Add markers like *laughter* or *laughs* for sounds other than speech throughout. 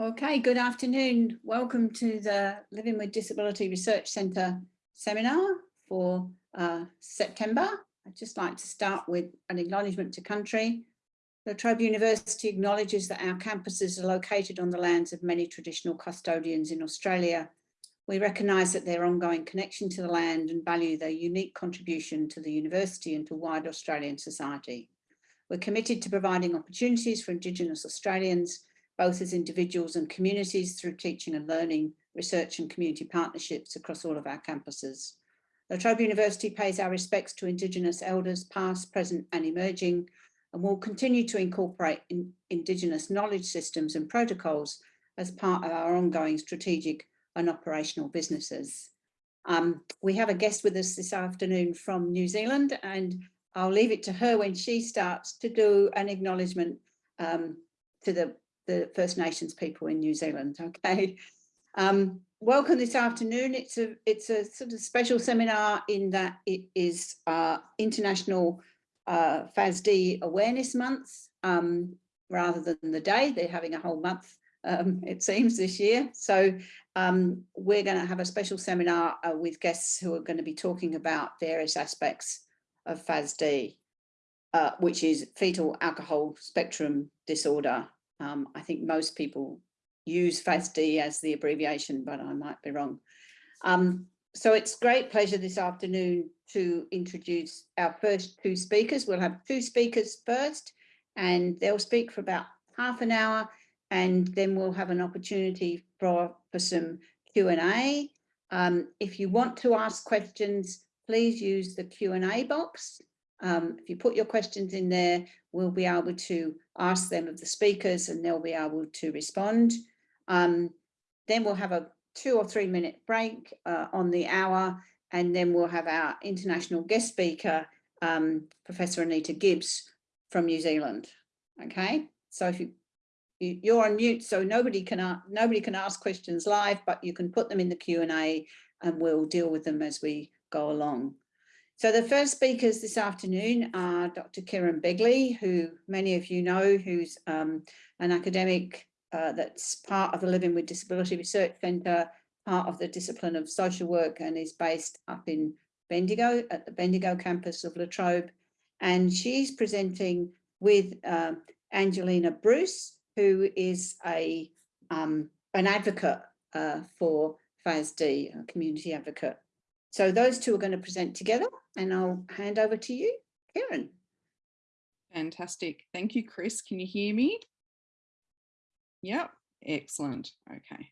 Okay, good afternoon. Welcome to the Living with Disability Research Centre seminar for uh, September. I'd just like to start with an acknowledgement to country. La Trobe University acknowledges that our campuses are located on the lands of many traditional custodians in Australia. We recognise that their ongoing connection to the land and value their unique contribution to the university and to wider Australian society. We're committed to providing opportunities for Indigenous Australians both as individuals and communities through teaching and learning, research and community partnerships across all of our campuses. La Trobe University pays our respects to Indigenous elders past, present and emerging and will continue to incorporate in Indigenous knowledge systems and protocols as part of our ongoing strategic and operational businesses. Um, we have a guest with us this afternoon from New Zealand and I'll leave it to her when she starts to do an acknowledgement um, to the the First Nations people in New Zealand. *laughs* Okay. Um, welcome this afternoon. It's a it's a sort of special seminar in that it is uh, International uh, FASD Awareness Month um, rather than the day. They're having a whole month, um, it seems, this year. So um, we're going to have a special seminar uh, with guests who are going to be talking about various aspects of FASD, uh, which is fetal alcohol spectrum disorder um, I think most people use FASD as the abbreviation, but I might be wrong. Um, so it's great pleasure this afternoon to introduce our first two speakers. We'll have two speakers first, and they'll speak for about half an hour, and then we'll have an opportunity for, for some Q&A. Um, if you want to ask questions, please use the Q&A box um, if you put your questions in there, we'll be able to ask them of the speakers and they'll be able to respond. Um, then we'll have a two or three minute break uh, on the hour and then we'll have our international guest speaker, um, Professor Anita Gibbs from New Zealand. Okay, so if you, you are on mute, so nobody can nobody can ask questions live, but you can put them in the Q and A, and we'll deal with them as we go along. So the first speakers this afternoon are Dr. Kerryn Bagley, who many of you know, who's um, an academic uh, that's part of the Living with Disability Research Centre, part of the discipline of social work and is based up in Bendigo at the Bendigo campus of La Trobe. And she's presenting with uh, Angelina Bruce, who is a um, an advocate uh, for FASD, a community advocate. So those two are going to present together and I'll hand over to you, Kerryn. Fantastic. Thank you, Chris. Can you hear me? Yep, excellent. Okay.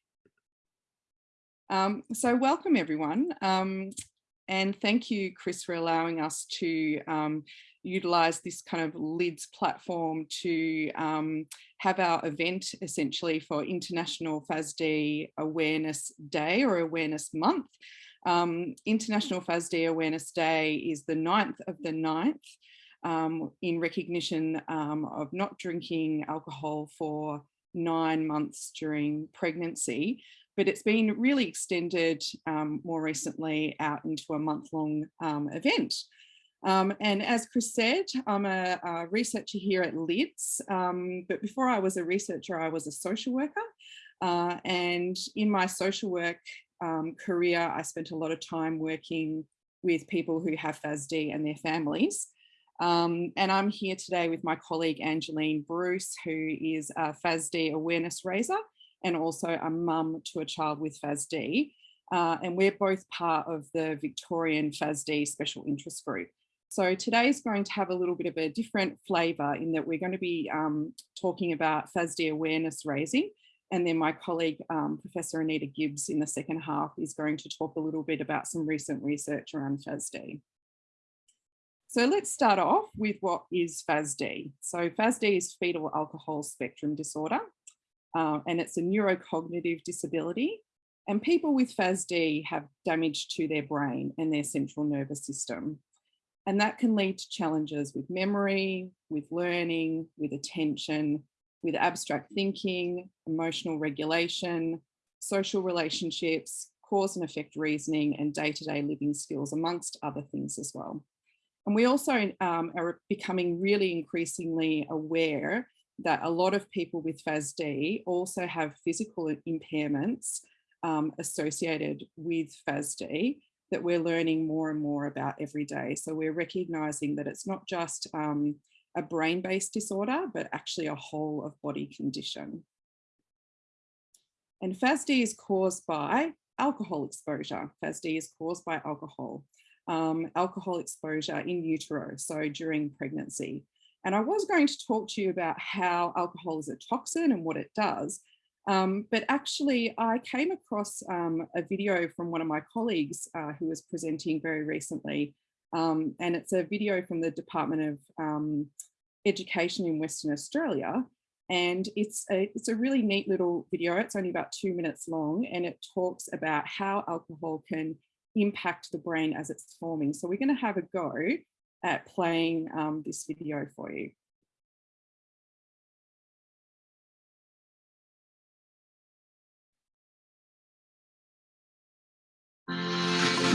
Um, so welcome everyone. Um, and thank you, Chris, for allowing us to um, utilize this kind of LIDS platform to um, have our event essentially for International FASD Awareness Day or Awareness Month. Um, International FASD Awareness Day is the 9th of the 9th um, in recognition um, of not drinking alcohol for nine months during pregnancy, but it's been really extended um, more recently out into a month-long um, event. Um, and as Chris said, I'm a, a researcher here at LIDS, um, but before I was a researcher, I was a social worker. Uh, and in my social work um, career, I spent a lot of time working with people who have FASD and their families. Um, and I'm here today with my colleague Angeline Bruce, who is a FASD awareness raiser and also a mum to a child with FASD. Uh, and we're both part of the Victorian FASD Special Interest Group. So today is going to have a little bit of a different flavour in that we're going to be um, talking about FASD awareness raising and then my colleague, um, Professor Anita Gibbs in the second half is going to talk a little bit about some recent research around FASD. So let's start off with what is FASD. So FASD is fetal alcohol spectrum disorder, uh, and it's a neurocognitive disability. And people with FASD have damage to their brain and their central nervous system. And that can lead to challenges with memory, with learning, with attention, with abstract thinking, emotional regulation, social relationships, cause and effect reasoning, and day-to-day -day living skills, amongst other things as well. And we also um, are becoming really increasingly aware that a lot of people with FASD also have physical impairments um, associated with FASD that we're learning more and more about every day. So we're recognizing that it's not just um, a brain-based disorder, but actually a whole of body condition. And FASD is caused by alcohol exposure. FASD is caused by alcohol, um, alcohol exposure in utero, so during pregnancy. And I was going to talk to you about how alcohol is a toxin and what it does, um, but actually I came across um, a video from one of my colleagues uh, who was presenting very recently, um, and it's a video from the Department of um, Education in Western Australia, and it's a, it's a really neat little video. It's only about two minutes long and it talks about how alcohol can impact the brain as it's forming. So we're going to have a go at playing um, this video for you.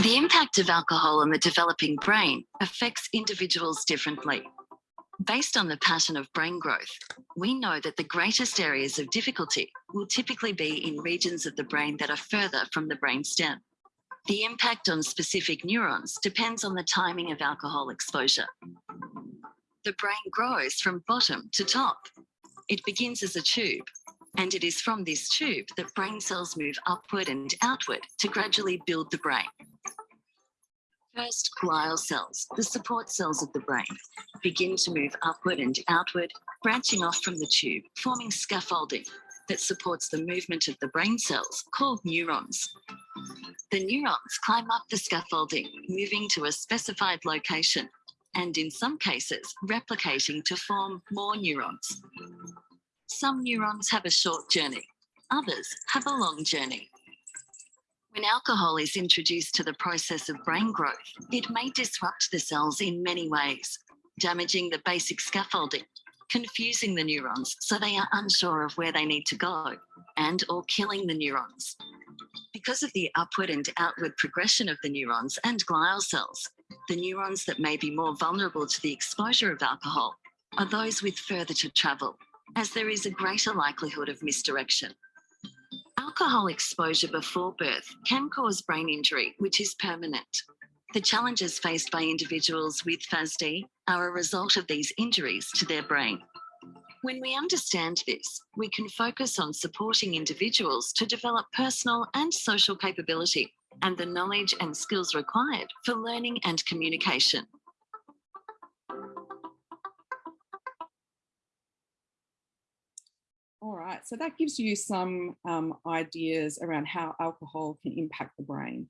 The impact of alcohol on the developing brain affects individuals differently. Based on the pattern of brain growth, we know that the greatest areas of difficulty will typically be in regions of the brain that are further from the brain stem. The impact on specific neurons depends on the timing of alcohol exposure. The brain grows from bottom to top. It begins as a tube, and it is from this tube that brain cells move upward and outward to gradually build the brain. First, glial cells, the support cells of the brain, begin to move upward and outward, branching off from the tube, forming scaffolding that supports the movement of the brain cells, called neurons. The neurons climb up the scaffolding, moving to a specified location, and in some cases, replicating to form more neurons. Some neurons have a short journey, others have a long journey. When alcohol is introduced to the process of brain growth, it may disrupt the cells in many ways, damaging the basic scaffolding, confusing the neurons so they are unsure of where they need to go, and or killing the neurons. Because of the upward and outward progression of the neurons and glial cells, the neurons that may be more vulnerable to the exposure of alcohol are those with further to travel, as there is a greater likelihood of misdirection. Alcohol exposure before birth can cause brain injury, which is permanent. The challenges faced by individuals with FASD are a result of these injuries to their brain. When we understand this, we can focus on supporting individuals to develop personal and social capability and the knowledge and skills required for learning and communication. Right, so that gives you some um, ideas around how alcohol can impact the brain.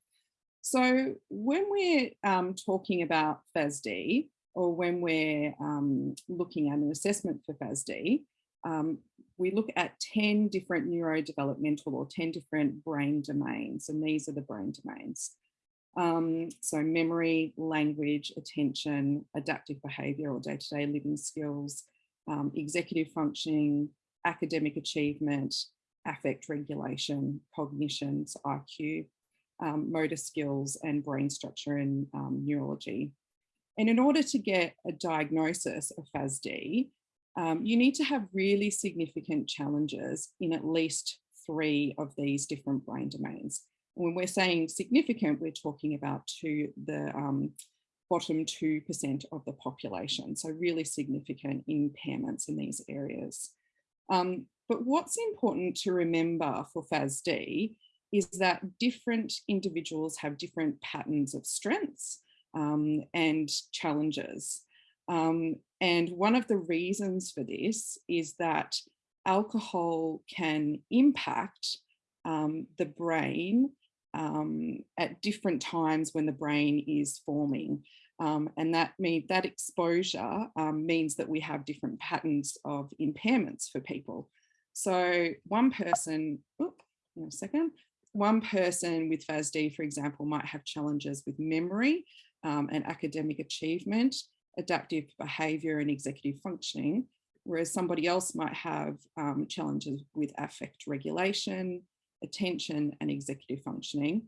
So when we're um, talking about FASD, or when we're um, looking at an assessment for FASD, um, we look at 10 different neurodevelopmental or 10 different brain domains, and these are the brain domains. Um, so memory, language, attention, adaptive behavior or day-to-day -day living skills, um, executive functioning, academic achievement, affect regulation, cognitions, IQ, um, motor skills and brain structure and um, neurology. And in order to get a diagnosis of FASD, um, you need to have really significant challenges in at least three of these different brain domains. And when we're saying significant, we're talking about to the um, bottom 2% of the population. So really significant impairments in these areas. Um, but what's important to remember for FASD is that different individuals have different patterns of strengths um, and challenges. Um, and one of the reasons for this is that alcohol can impact um, the brain um, at different times when the brain is forming. Um, and that mean that exposure um, means that we have different patterns of impairments for people. So one person, oops, in a second, one person with FASD, for example, might have challenges with memory um, and academic achievement, adaptive behavior and executive functioning, whereas somebody else might have um, challenges with affect regulation, attention and executive functioning.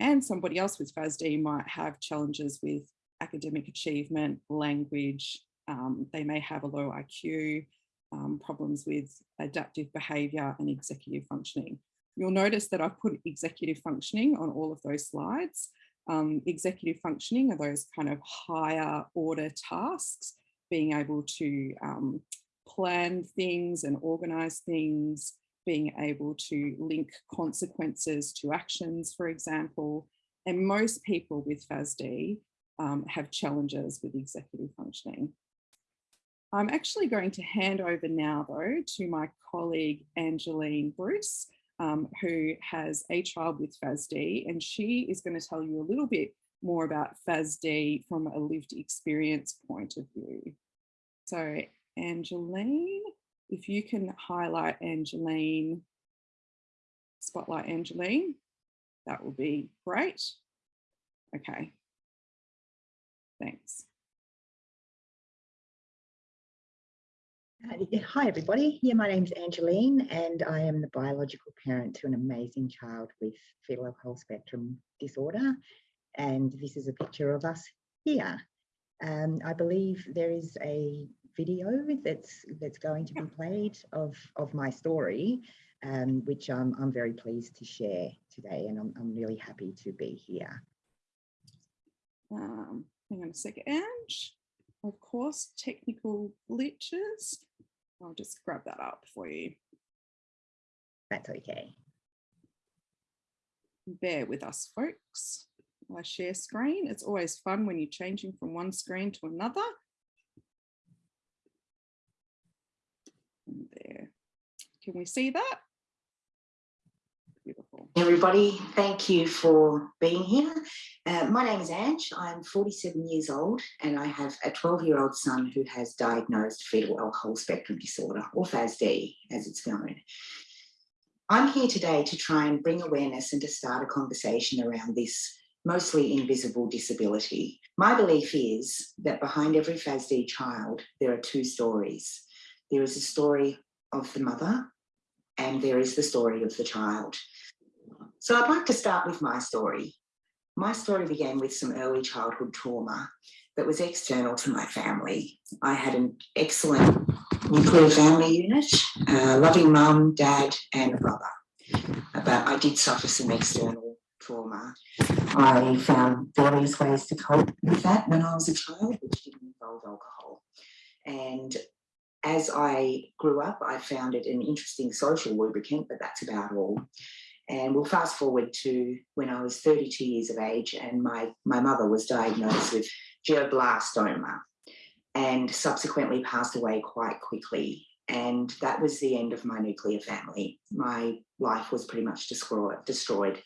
And somebody else with FASD might have challenges with academic achievement, language, um, they may have a low IQ, um, problems with adaptive behaviour and executive functioning. You'll notice that I've put executive functioning on all of those slides. Um, executive functioning are those kind of higher order tasks, being able to um, plan things and organise things, being able to link consequences to actions, for example. And most people with FASD um, have challenges with executive functioning. I'm actually going to hand over now though to my colleague Angeline Bruce, um, who has a child with FASD and she is going to tell you a little bit more about FASD from a lived experience point of view. So Angeline, if you can highlight Angeline, spotlight Angeline, that will be great. Okay, thanks. Hi, everybody. Yeah, my name's Angeline, and I am the biological parent to an amazing child with fetal alcohol spectrum disorder. And this is a picture of us here. Um, I believe there is a video that's that's going to be played of of my story, um, which I'm I'm very pleased to share today, and I'm I'm really happy to be here. Um, hang on a second. and Of course, technical glitches. I'll just grab that up for you. That's okay. Bear with us, folks. I share screen. It's always fun when you're changing from one screen to another. And there. Can we see that? Everybody, thank you for being here. Uh, my name is Ange. I'm 47 years old and I have a 12 year old son who has diagnosed fetal alcohol spectrum disorder or FASD as it's known. I'm here today to try and bring awareness and to start a conversation around this mostly invisible disability. My belief is that behind every FASD child, there are two stories. There is a story of the mother and there is the story of the child. So I'd like to start with my story. My story began with some early childhood trauma that was external to my family. I had an excellent nuclear family unit, a loving mum, dad and a brother. Uh, but I did suffer some external trauma. I found various ways to cope with that when I was a child, which didn't involve alcohol. And as I grew up, I found it an interesting social lubricant, but that's about all. And we'll fast forward to when I was 32 years of age and my, my mother was diagnosed with glioblastoma and subsequently passed away quite quickly. And that was the end of my nuclear family. My life was pretty much destroyed.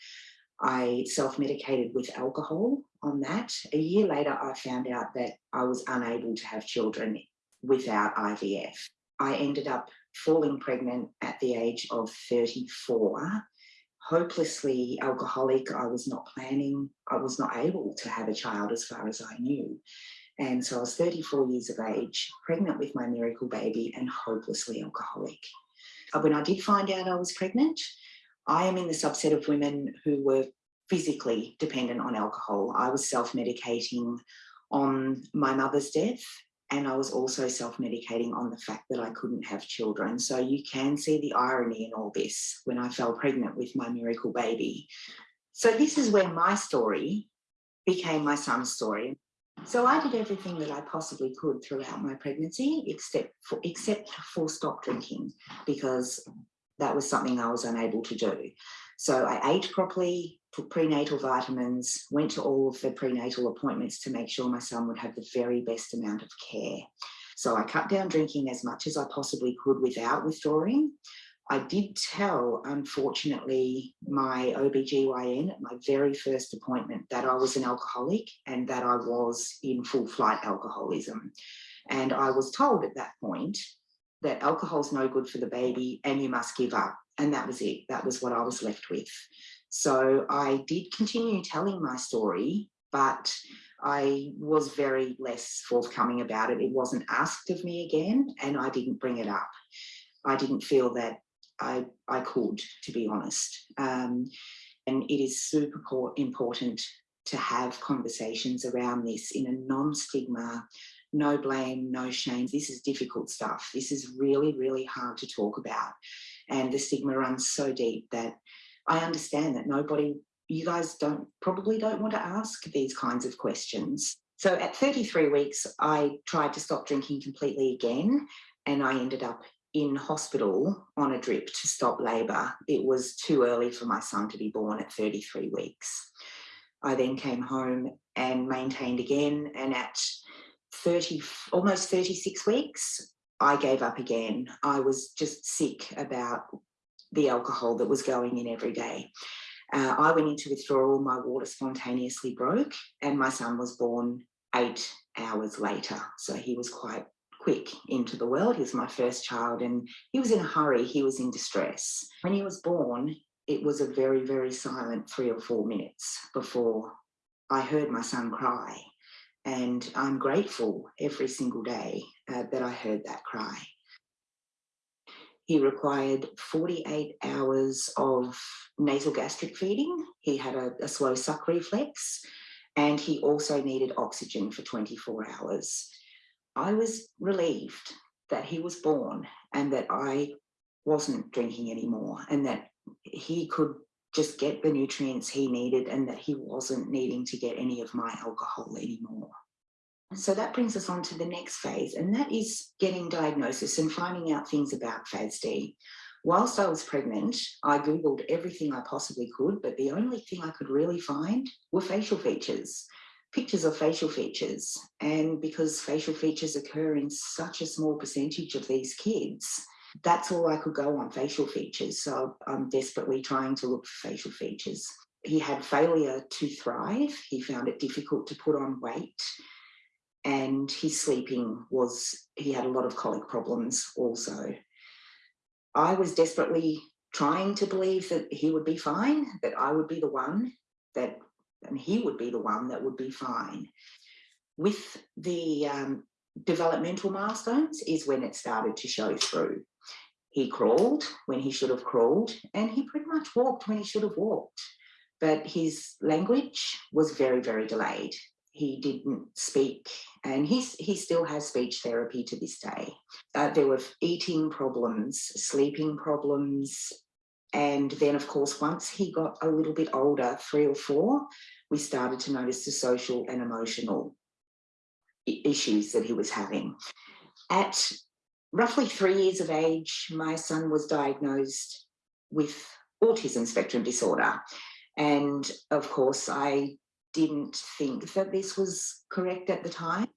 I self-medicated with alcohol on that. A year later, I found out that I was unable to have children without IVF. I ended up falling pregnant at the age of 34 hopelessly alcoholic. I was not planning, I was not able to have a child as far as I knew. And so I was 34 years of age, pregnant with my miracle baby and hopelessly alcoholic. Uh, when I did find out I was pregnant, I am in the subset of women who were physically dependent on alcohol. I was self-medicating on my mother's death and I was also self-medicating on the fact that I couldn't have children. So you can see the irony in all this when I fell pregnant with my miracle baby. So this is where my story became my son's story. So I did everything that I possibly could throughout my pregnancy, except for, except for stop drinking, because that was something I was unable to do. So I ate properly, prenatal vitamins, went to all of the prenatal appointments to make sure my son would have the very best amount of care. So I cut down drinking as much as I possibly could without withdrawing. I did tell, unfortunately, my OBGYN at my very first appointment that I was an alcoholic and that I was in full flight alcoholism. And I was told at that point that alcohol's no good for the baby and you must give up. And that was it. That was what I was left with. So I did continue telling my story, but I was very less forthcoming about it. It wasn't asked of me again, and I didn't bring it up. I didn't feel that I, I could, to be honest. Um, and it is super important to have conversations around this in a non-stigma, no blame, no shame. This is difficult stuff. This is really, really hard to talk about. And the stigma runs so deep that I understand that nobody, you guys don't probably don't want to ask these kinds of questions. So at 33 weeks, I tried to stop drinking completely again, and I ended up in hospital on a drip to stop labour. It was too early for my son to be born at 33 weeks. I then came home and maintained again, and at 30, almost 36 weeks, I gave up again. I was just sick about the alcohol that was going in every day. Uh, I went into withdrawal, my water spontaneously broke, and my son was born eight hours later. So he was quite quick into the world. He was my first child and he was in a hurry, he was in distress. When he was born, it was a very, very silent three or four minutes before I heard my son cry. And I'm grateful every single day uh, that I heard that cry. He required 48 hours of nasal gastric feeding. He had a, a slow suck reflex and he also needed oxygen for 24 hours. I was relieved that he was born and that I wasn't drinking anymore and that he could just get the nutrients he needed and that he wasn't needing to get any of my alcohol anymore. So that brings us on to the next phase, and that is getting diagnosis and finding out things about FASD. Whilst I was pregnant, I Googled everything I possibly could, but the only thing I could really find were facial features, pictures of facial features. And because facial features occur in such a small percentage of these kids, that's all I could go on facial features. So I'm desperately trying to look for facial features. He had failure to thrive. He found it difficult to put on weight and his sleeping was, he had a lot of colic problems also. I was desperately trying to believe that he would be fine, that I would be the one that, and he would be the one that would be fine. With the um, developmental milestones is when it started to show through. He crawled when he should have crawled and he pretty much walked when he should have walked. But his language was very, very delayed he didn't speak and he's, he still has speech therapy to this day. Uh, there were eating problems, sleeping problems, and then of course, once he got a little bit older, three or four, we started to notice the social and emotional issues that he was having. At roughly three years of age, my son was diagnosed with autism spectrum disorder. And of course, I didn't think that this was correct at the time.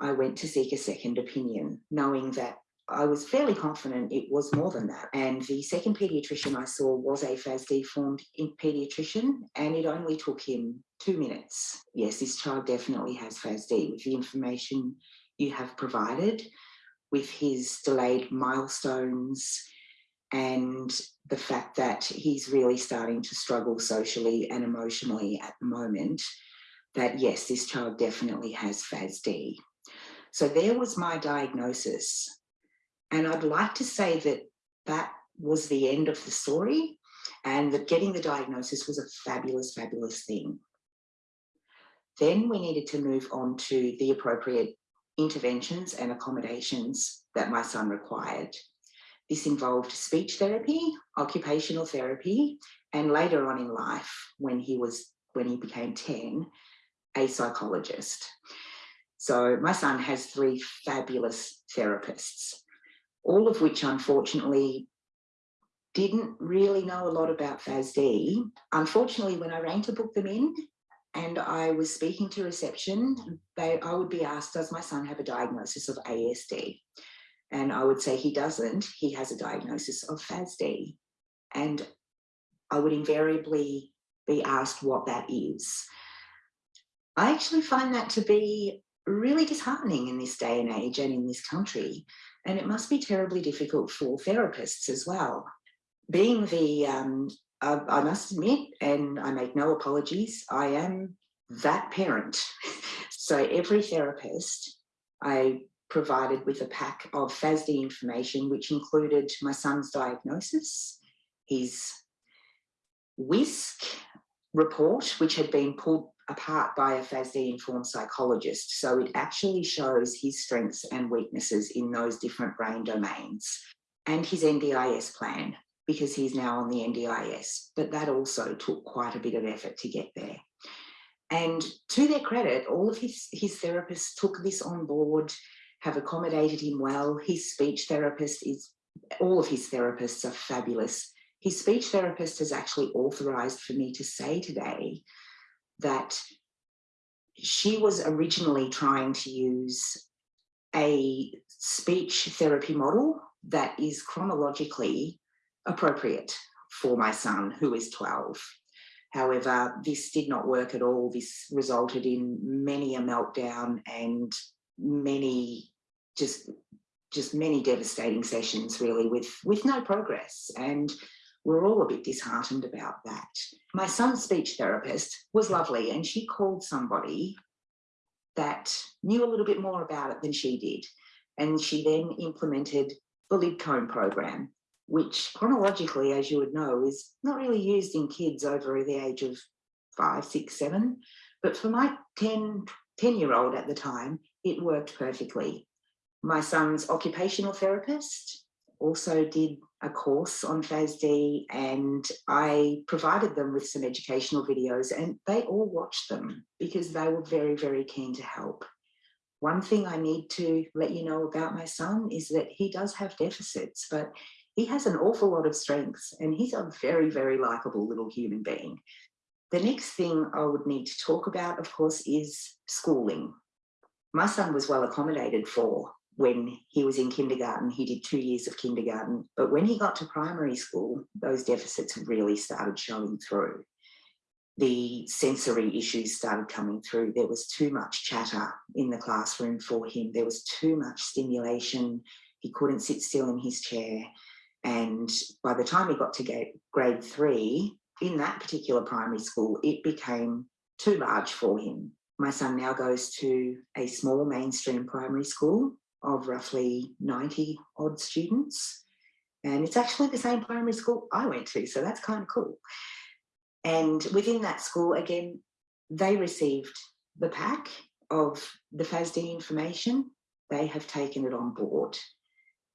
I went to seek a second opinion, knowing that I was fairly confident it was more than that. And the second paediatrician I saw was a FASD formed paediatrician, and it only took him two minutes. Yes, this child definitely has FASD with the information you have provided, with his delayed milestones, and the fact that he's really starting to struggle socially and emotionally at the moment, that yes, this child definitely has FASD. So there was my diagnosis. And I'd like to say that that was the end of the story and that getting the diagnosis was a fabulous, fabulous thing. Then we needed to move on to the appropriate interventions and accommodations that my son required. This involved speech therapy, occupational therapy, and later on in life, when he was when he became 10, a psychologist. So my son has three fabulous therapists, all of which unfortunately didn't really know a lot about FASD. Unfortunately, when I rang to book them in and I was speaking to reception, they, I would be asked, does my son have a diagnosis of ASD? And I would say he doesn't, he has a diagnosis of FASD. And I would invariably be asked what that is. I actually find that to be really disheartening in this day and age and in this country. And it must be terribly difficult for therapists as well. Being the, um, I, I must admit, and I make no apologies, I am that parent. *laughs* so every therapist I provided with a pack of FASD information, which included my son's diagnosis, his WISC report, which had been pulled apart by a FASD informed psychologist. So it actually shows his strengths and weaknesses in those different brain domains and his NDIS plan because he's now on the NDIS. But that also took quite a bit of effort to get there. And to their credit, all of his, his therapists took this on board, have accommodated him well. His speech therapist is, all of his therapists are fabulous. His speech therapist has actually authorised for me to say today that she was originally trying to use a speech therapy model that is chronologically appropriate for my son who is 12. However, this did not work at all. This resulted in many a meltdown and many just just many devastating sessions really with with no progress and we're all a bit disheartened about that. My son's speech therapist was lovely and she called somebody that knew a little bit more about it than she did. And she then implemented the Lidcombe program, which chronologically, as you would know, is not really used in kids over the age of five, six, seven. But for my 10, 10 year old at the time, it worked perfectly. My son's occupational therapist also did a course on FASD and I provided them with some educational videos and they all watched them because they were very, very keen to help. One thing I need to let you know about my son is that he does have deficits, but he has an awful lot of strengths and he's a very, very likable little human being. The next thing I would need to talk about, of course, is schooling. My son was well accommodated for when he was in kindergarten, he did two years of kindergarten. But when he got to primary school, those deficits really started showing through. The sensory issues started coming through. There was too much chatter in the classroom for him. There was too much stimulation. He couldn't sit still in his chair. And by the time he got to grade three, in that particular primary school, it became too large for him. My son now goes to a small mainstream primary school of roughly 90 odd students. And it's actually the same primary school I went to, so that's kind of cool. And within that school, again, they received the pack of the FASD information. They have taken it on board.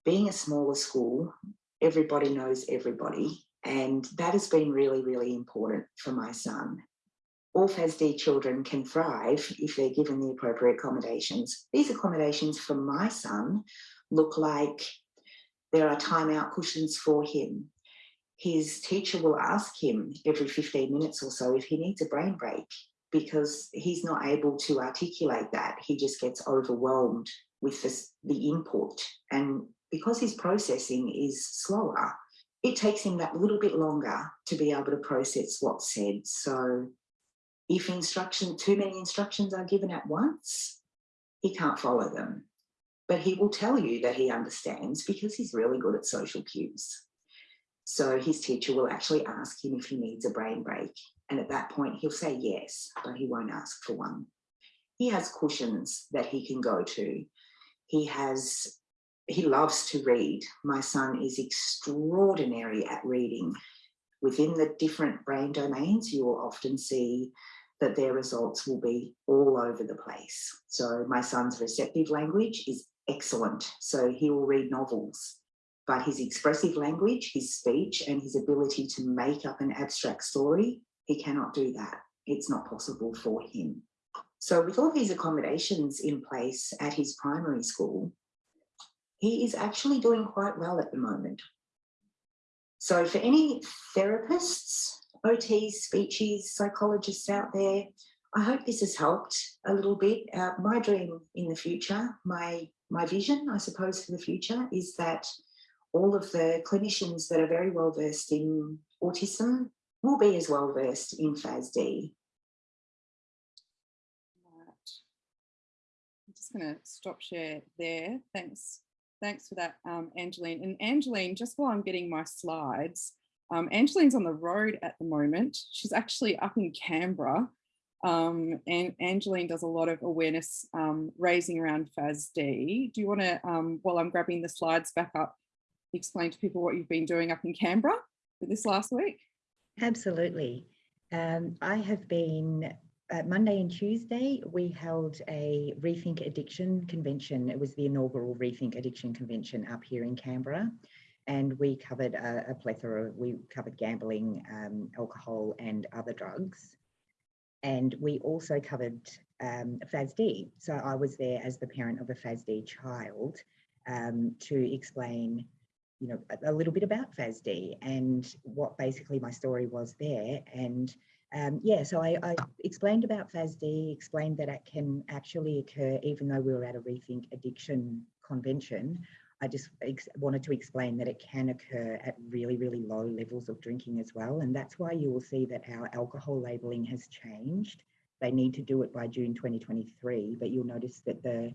Being a smaller school, everybody knows everybody. And that has been really, really important for my son all FASD children can thrive if they're given the appropriate accommodations. These accommodations for my son look like there are timeout cushions for him. His teacher will ask him every 15 minutes or so if he needs a brain break because he's not able to articulate that. He just gets overwhelmed with the input. And because his processing is slower, it takes him that little bit longer to be able to process what's said. So if instruction, too many instructions are given at once, he can't follow them. But he will tell you that he understands because he's really good at social cues. So his teacher will actually ask him if he needs a brain break. And at that point, he'll say yes, but he won't ask for one. He has cushions that he can go to. He has, he loves to read. My son is extraordinary at reading. Within the different brain domains, you will often see that their results will be all over the place. So my son's receptive language is excellent. So he will read novels, but his expressive language, his speech and his ability to make up an abstract story, he cannot do that. It's not possible for him. So with all these accommodations in place at his primary school, he is actually doing quite well at the moment. So for any therapists OTs, speeches, psychologists out there. I hope this has helped a little bit. Uh, my dream in the future, my, my vision, I suppose, for the future is that all of the clinicians that are very well versed in autism will be as well versed in FASD. I'm just going to stop share there. Thanks. Thanks for that, um, Angeline. And Angeline, just while I'm getting my slides, um, Angeline's on the road at the moment. She's actually up in Canberra um, and Angeline does a lot of awareness um, raising around FASD. Do you want to, um, while I'm grabbing the slides back up, explain to people what you've been doing up in Canberra for this last week? Absolutely. Um, I have been uh, Monday and Tuesday, we held a Rethink Addiction Convention. It was the inaugural Rethink Addiction Convention up here in Canberra. And we covered a, a plethora, we covered gambling, um, alcohol and other drugs. And we also covered um, FASD. So I was there as the parent of a FASD child um, to explain you know, a, a little bit about FASD and what basically my story was there. And um, yeah, so I, I, explained about FASD, explained that it can actually occur even though we were at a Rethink Addiction Convention. I just wanted to explain that it can occur at really, really low levels of drinking as well. And that's why you will see that our alcohol labelling has changed. They need to do it by June 2023, but you'll notice that the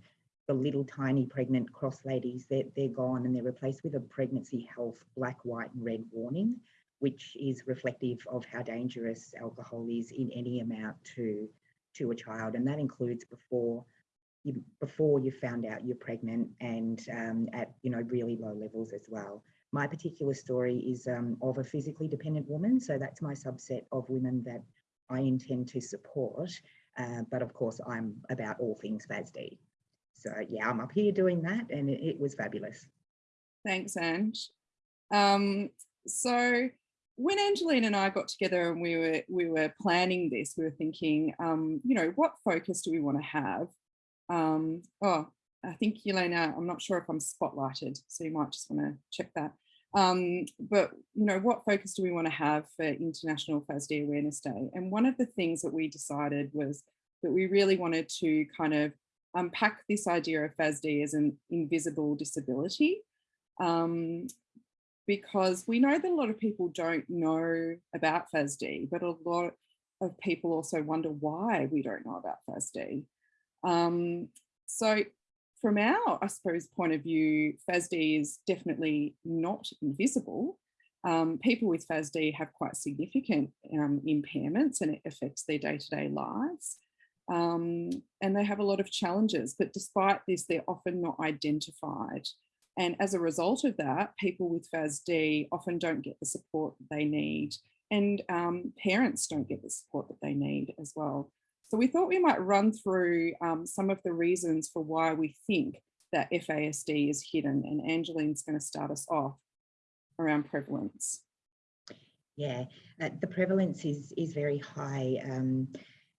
the little tiny pregnant cross ladies, they're, they're gone and they're replaced with a pregnancy health black, white and red warning, which is reflective of how dangerous alcohol is in any amount to, to a child. And that includes before you, before you found out you're pregnant and um, at you know really low levels as well. My particular story is um, of a physically dependent woman. So that's my subset of women that I intend to support. Uh, but of course, I'm about all things FASD. So yeah, I'm up here doing that and it, it was fabulous. Thanks, Ange. Um, so when Angeline and I got together and we were we were planning this, we were thinking, um, you know, what focus do we want to have? Um, oh, I think Elena, I'm not sure if I'm spotlighted, so you might just want to check that. Um, but you know, what focus do we want to have for International FASD Awareness Day? And one of the things that we decided was that we really wanted to kind of unpack this idea of FASD as an invisible disability um, because we know that a lot of people don't know about FASD, but a lot of people also wonder why we don't know about FASD. Um, so from our, I suppose, point of view, FASD is definitely not invisible. Um, people with FASD have quite significant um, impairments and it affects their day-to-day -day lives um, and they have a lot of challenges, but despite this, they're often not identified. And as a result of that, people with FASD often don't get the support they need and um, parents don't get the support that they need as well. So we thought we might run through um, some of the reasons for why we think that FASD is hidden and Angeline's going to start us off around prevalence. Yeah, uh, the prevalence is, is very high. Um,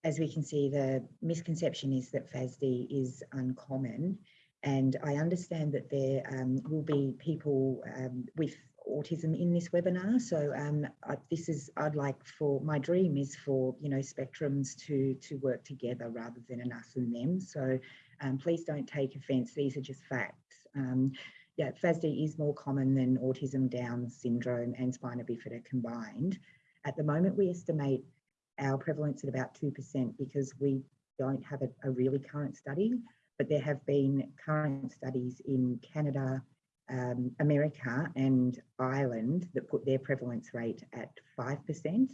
as we can see, the misconception is that FASD is uncommon. And I understand that there um, will be people um, with autism in this webinar. So um, I, this is, I'd like for, my dream is for, you know, spectrums to, to work together rather than an us and them. So um, please don't take offense. These are just facts. Um, yeah, FASD is more common than autism, Down syndrome and spina bifida combined. At the moment, we estimate our prevalence at about 2% because we don't have a, a, really current study, but there have been current studies in Canada, um, America and Ireland that put their prevalence rate at 5%.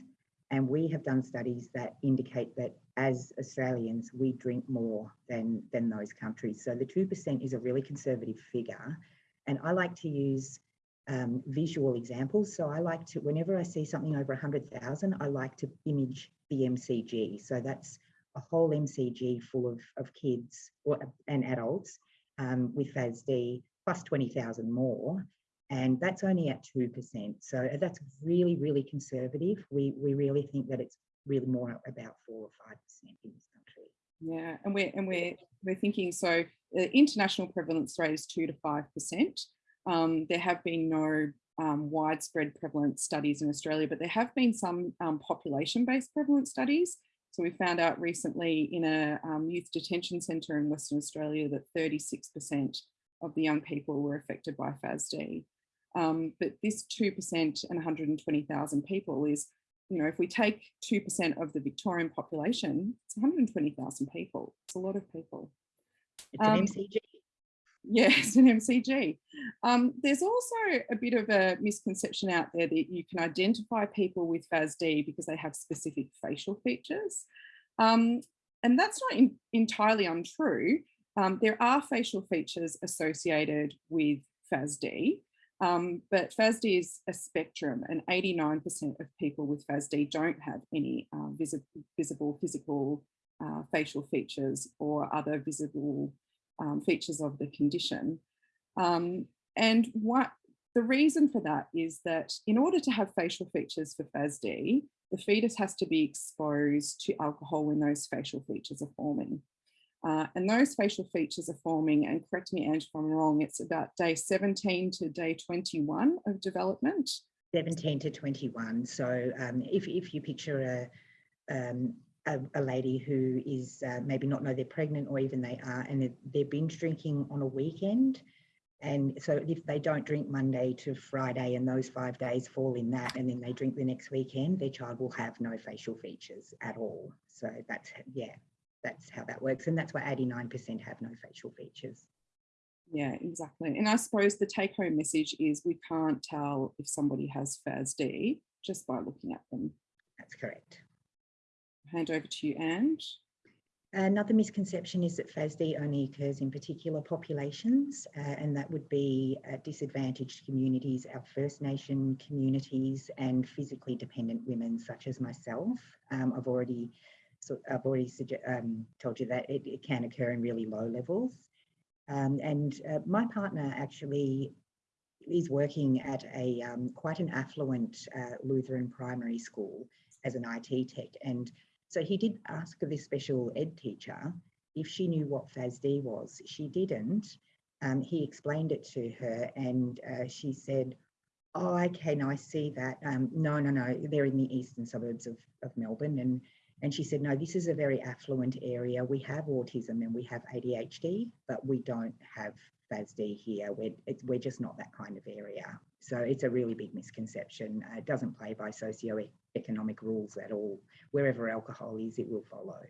And we have done studies that indicate that as Australians, we drink more than, than those countries. So the 2% is a really conservative figure. And I like to use um, visual examples. So I like to, whenever I see something over 100,000, I like to image the MCG. So that's a whole MCG full of, of kids or, and adults um, with FASD plus 20,000 more. And that's only at 2%. So that's really, really conservative. We, we really think that it's really more about four or 5% in this country. Yeah, and we're, and we're, we're thinking, so the international prevalence rate is two to 5%. Um, there have been no um, widespread prevalence studies in Australia, but there have been some um, population-based prevalence studies. So we found out recently in a um, youth detention centre in Western Australia that 36% of the young people were affected by FASD. Um, but this 2% and 120,000 people is, you know, if we take 2% of the Victorian population, it's 120,000 people. It's a lot of people. It's an MCG. Um, Yes, *laughs* an MCG. Um, there's also a bit of a misconception out there that you can identify people with FASD because they have specific facial features. Um, and that's not in, entirely untrue. Um, there are facial features associated with FASD, Um, but FASD is a spectrum and 89% of people with FASD don't have any uh, visi visible physical uh, facial features or other visible um, features of the condition. Um, and what the reason for that is that in order to have facial features for FASD, the fetus has to be exposed to alcohol when those facial features are forming. Uh, and those facial features are forming, and correct me Ange if I'm wrong, it's about day 17 to day 21 of development. 17 to 21. So um, if, if you picture a, um, a, a, lady who is uh, maybe not know they're pregnant or even they are, and they're, they're binge drinking on a weekend, and so if they don't drink Monday to Friday and those five days fall in that, and then they drink the next weekend, their child will have no facial features at all. So that's, yeah, that's how that works. And that's why 89% have no facial features. Yeah, exactly. And I suppose the take home message is we can't tell if somebody has FASD just by looking at them. That's correct. Hand over to you, Ange. Another misconception is that FASD only occurs in particular populations, uh, and that would be uh, disadvantaged communities, our First Nation communities, and physically dependent women such as myself. Um, I've already so I've already um, told you that it, it, can occur in really low levels. Um, and uh, my partner actually is working at a um, quite an affluent uh, Lutheran primary school as an IT tech. And so he did ask this special ed teacher if she knew what FASD was. She didn't. Um, he explained it to her and uh, she said, oh, okay, no, I see that. Um, no, no, no, they're in the eastern suburbs of, of Melbourne. And and she said, no, this is a very affluent area. We have autism and we have ADHD, but we don't have FASD here. We're, we're just not that kind of area. So it's a really big misconception. Uh, it doesn't play by socio-economic rules at all. Wherever alcohol is, it will follow.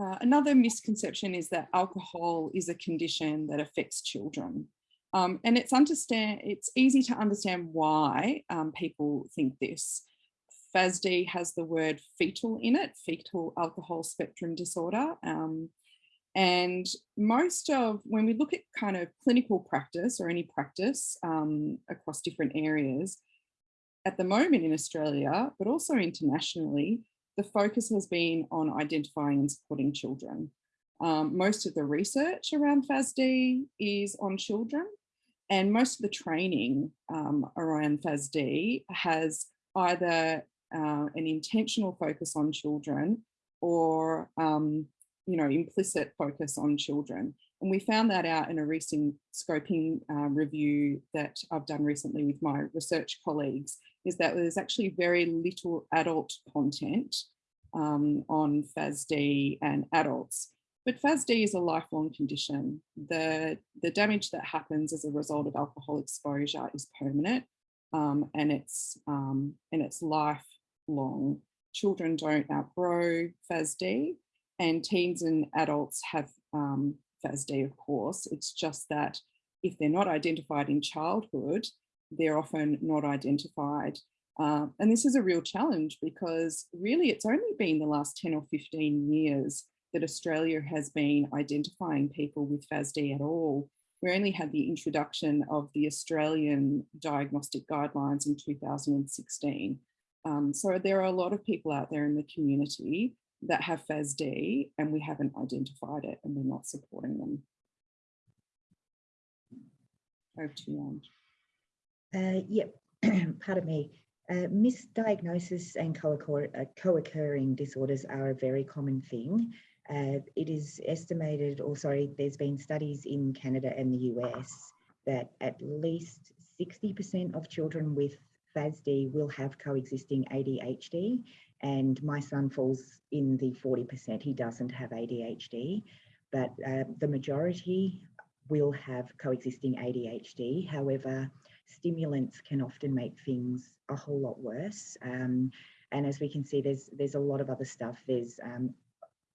Uh, another misconception is that alcohol is a condition that affects children. Um, and it's understand it's easy to understand why um, people think this. FASD has the word fetal in it, fetal alcohol spectrum disorder. Um, and most of, when we look at kind of clinical practice or any practice um, across different areas, at the moment in Australia, but also internationally, the focus has been on identifying and supporting children. Um, most of the research around FASD is on children and most of the training um, around FASD has either uh, an intentional focus on children or um, you know implicit focus on children and we found that out in a recent scoping uh, review that I've done recently with my research colleagues is that there's actually very little adult content um, on FASD and adults. But FASD is a lifelong condition. The, the damage that happens as a result of alcohol exposure is permanent um, and it's um, and it's life long. Children don't outgrow FASD and teens and adults have um, FASD, of course. It's just that if they're not identified in childhood, they're often not identified. Uh, and this is a real challenge because really it's only been the last 10 or 15 years that Australia has been identifying people with FASD at all. We only had the introduction of the Australian diagnostic guidelines in 2016. Um, so there are a lot of people out there in the community that have FASD and we haven't identified it and we're not supporting them. Over to you, uh, Yep, *clears throat* pardon me. Uh, misdiagnosis and uh, co-occurring disorders are a very common thing. Uh, it is estimated, or sorry, there's been studies in Canada and the US that at least 60% of children with FASD will have coexisting ADHD and my son falls in the 40%. He doesn't have ADHD, but uh, the majority will have coexisting ADHD. However, stimulants can often make things a whole lot worse. Um, and as we can see, there's there's a lot of other stuff. There's um,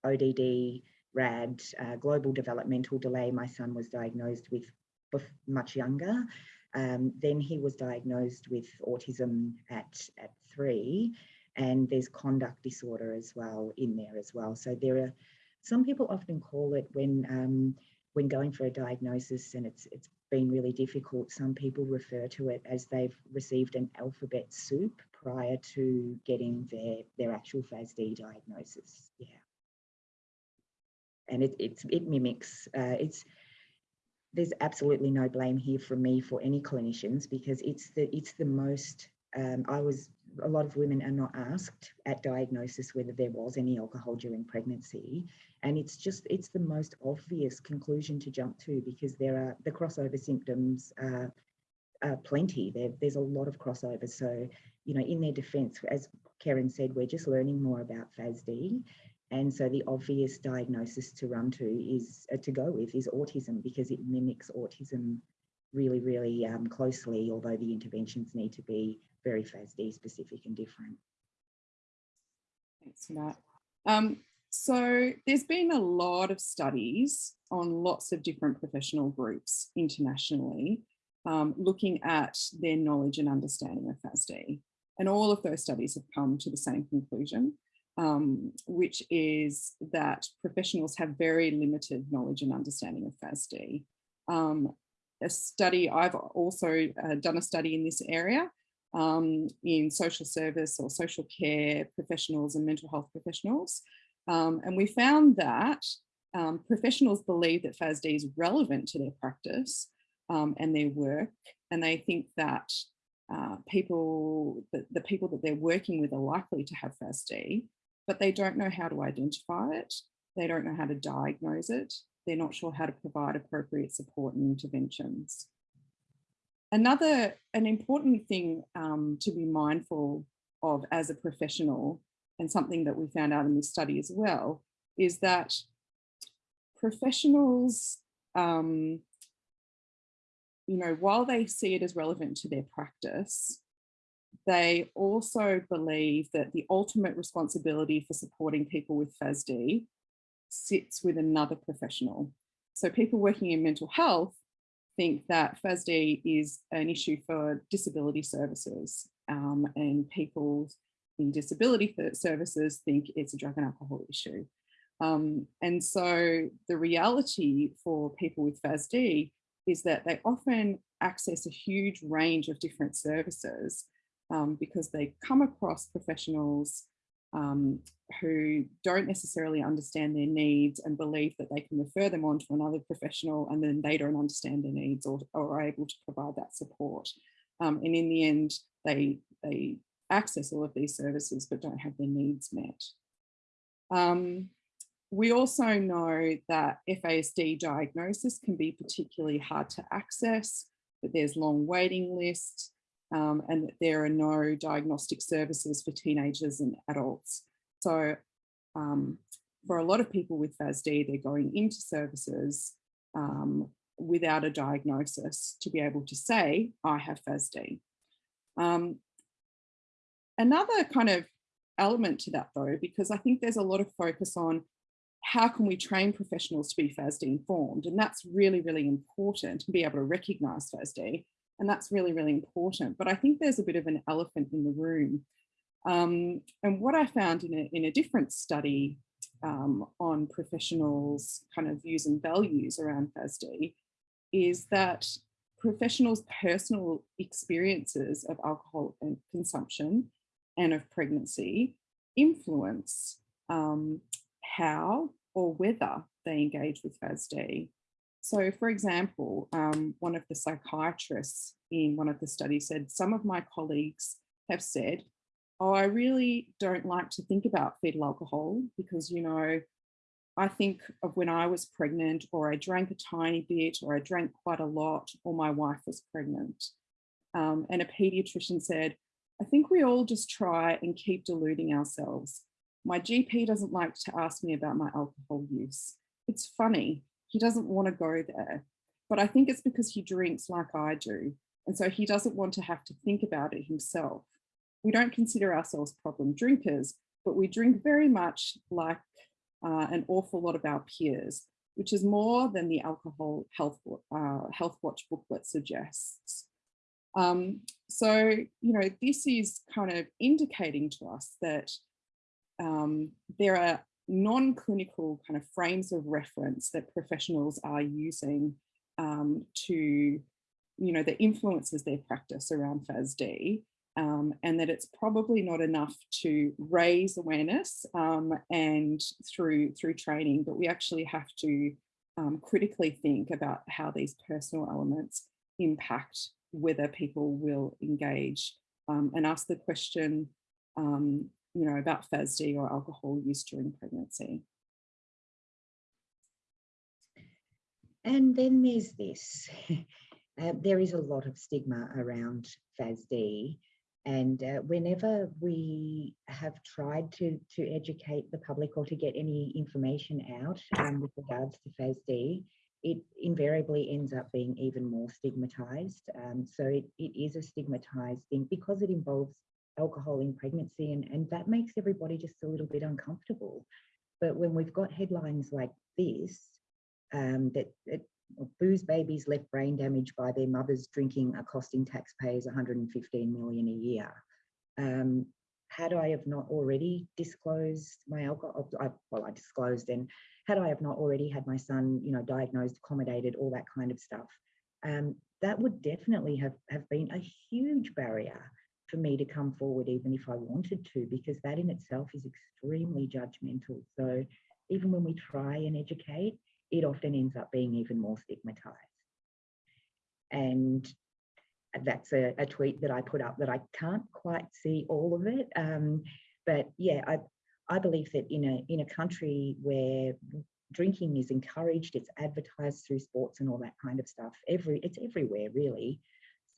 ODD, RAD, uh, global developmental delay. My son was diagnosed with much younger. Um, then he was diagnosed with autism at, at three, and there's conduct disorder as well in there as well. So there are, some people often call it when, um, when going for a diagnosis and it's, it's been really difficult. Some people refer to it as they've received an alphabet soup prior to getting their, their actual FASD diagnosis. Yeah. And it, it's, it mimics, uh, it's, there's absolutely no blame here from me for any clinicians because it's the, it's the most, um, I was, a lot of women are not asked at diagnosis whether there was any alcohol during pregnancy. And it's just, it's the most obvious conclusion to jump to because there are, the crossover symptoms are, are plenty. There, there's a lot of crossover. So, you know, in their defense, as Kerryn said, we're just learning more about FASD. And so the obvious diagnosis to run to is, uh, to go with is autism because it mimics autism really, really um, closely, although the interventions need to be very FASD specific and different. Thanks for that. Um, so there's been a lot of studies on lots of different professional groups internationally um, looking at their knowledge and understanding of FASD. And all of those studies have come to the same conclusion, um, which is that professionals have very limited knowledge and understanding of FASD. Um, a study, I've also uh, done a study in this area um, in social service or social care professionals and mental health professionals. Um, and we found that um, professionals believe that FASD is relevant to their practice um, and their work. And they think that uh, people, the, the people that they're working with are likely to have FASD, but they don't know how to identify it. They don't know how to diagnose it. They're not sure how to provide appropriate support and interventions. Another, an important thing um, to be mindful of as a professional and something that we found out in this study as well, is that professionals, um, you know, while they see it as relevant to their practice, they also believe that the ultimate responsibility for supporting people with FASD sits with another professional. So people working in mental health think that FASD is an issue for disability services um, and people in disability services think it's a drug and alcohol issue. Um, and so the reality for people with FASD is that they often access a huge range of different services um, because they come across professionals um, who don't necessarily understand their needs and believe that they can refer them on to another professional and then they don't understand their needs or, or are able to provide that support. Um, and in the end, they, they access all of these services but don't have their needs met. Um, we also know that FASD diagnosis can be particularly hard to access, that there's long waiting lists, um, and that there are no diagnostic services for teenagers and adults. So um, for a lot of people with FASD, they're going into services um, without a diagnosis to be able to say, I have FASD. Um, another kind of element to that though, because I think there's a lot of focus on how can we train professionals to be FASD informed? And that's really, really important to be able to recognize FASD. And that's really, really important. But I think there's a bit of an elephant in the room. Um, and what I found in a, in a different study um, on professionals kind of views and values around FASD is that professionals' personal experiences of alcohol and consumption and of pregnancy influence um, how or whether they engage with FASD. So for example, um, one of the psychiatrists in one of the studies said, some of my colleagues have said, oh, I really don't like to think about fetal alcohol because, you know, I think of when I was pregnant or I drank a tiny bit or I drank quite a lot or my wife was pregnant. Um, and a pediatrician said, I think we all just try and keep deluding ourselves. My GP doesn't like to ask me about my alcohol use. It's funny, he doesn't want to go there. But I think it's because he drinks like I do. And so he doesn't want to have to think about it himself. We don't consider ourselves problem drinkers, but we drink very much like uh, an awful lot of our peers, which is more than the alcohol health, uh, health watch booklet suggests. Um, so, you know, this is kind of indicating to us that um, there are non-clinical kind of frames of reference that professionals are using um, to, you know, that influences their practice around FASD um, and that it's probably not enough to raise awareness um, and through through training, but we actually have to um, critically think about how these personal elements impact whether people will engage. Um, and ask the question, um, you know, about FASD or alcohol use during pregnancy. And then there's this. *laughs* Uh, there is a lot of stigma around FASD and uh, whenever we have tried to, to educate the public or to get any information out um, with regards to FASD, it invariably ends up being even more stigmatized. Um, so it, it is a stigmatized thing because it involves alcohol in pregnancy and, and that makes everybody just a little bit uncomfortable. But when we've got headlines like this, um, that, that booze babies left brain damage by their mothers drinking are costing taxpayers 115 million a year. Um, had I have not already disclosed my alcohol, I, well, I disclosed then, had I have not already had my son, you know, diagnosed, accommodated, all that kind of stuff, um, that would definitely have, have been a huge barrier for me to come forward, even if I wanted to, because that in itself is extremely judgmental. So even when we try and educate, it often ends up being even more stigmatized. And that's a, a, tweet that I put up that I can't quite see all of it. Um, but yeah, I, I believe that in a, in a country where drinking is encouraged, it's advertised through sports and all that kind of stuff, every it's everywhere really.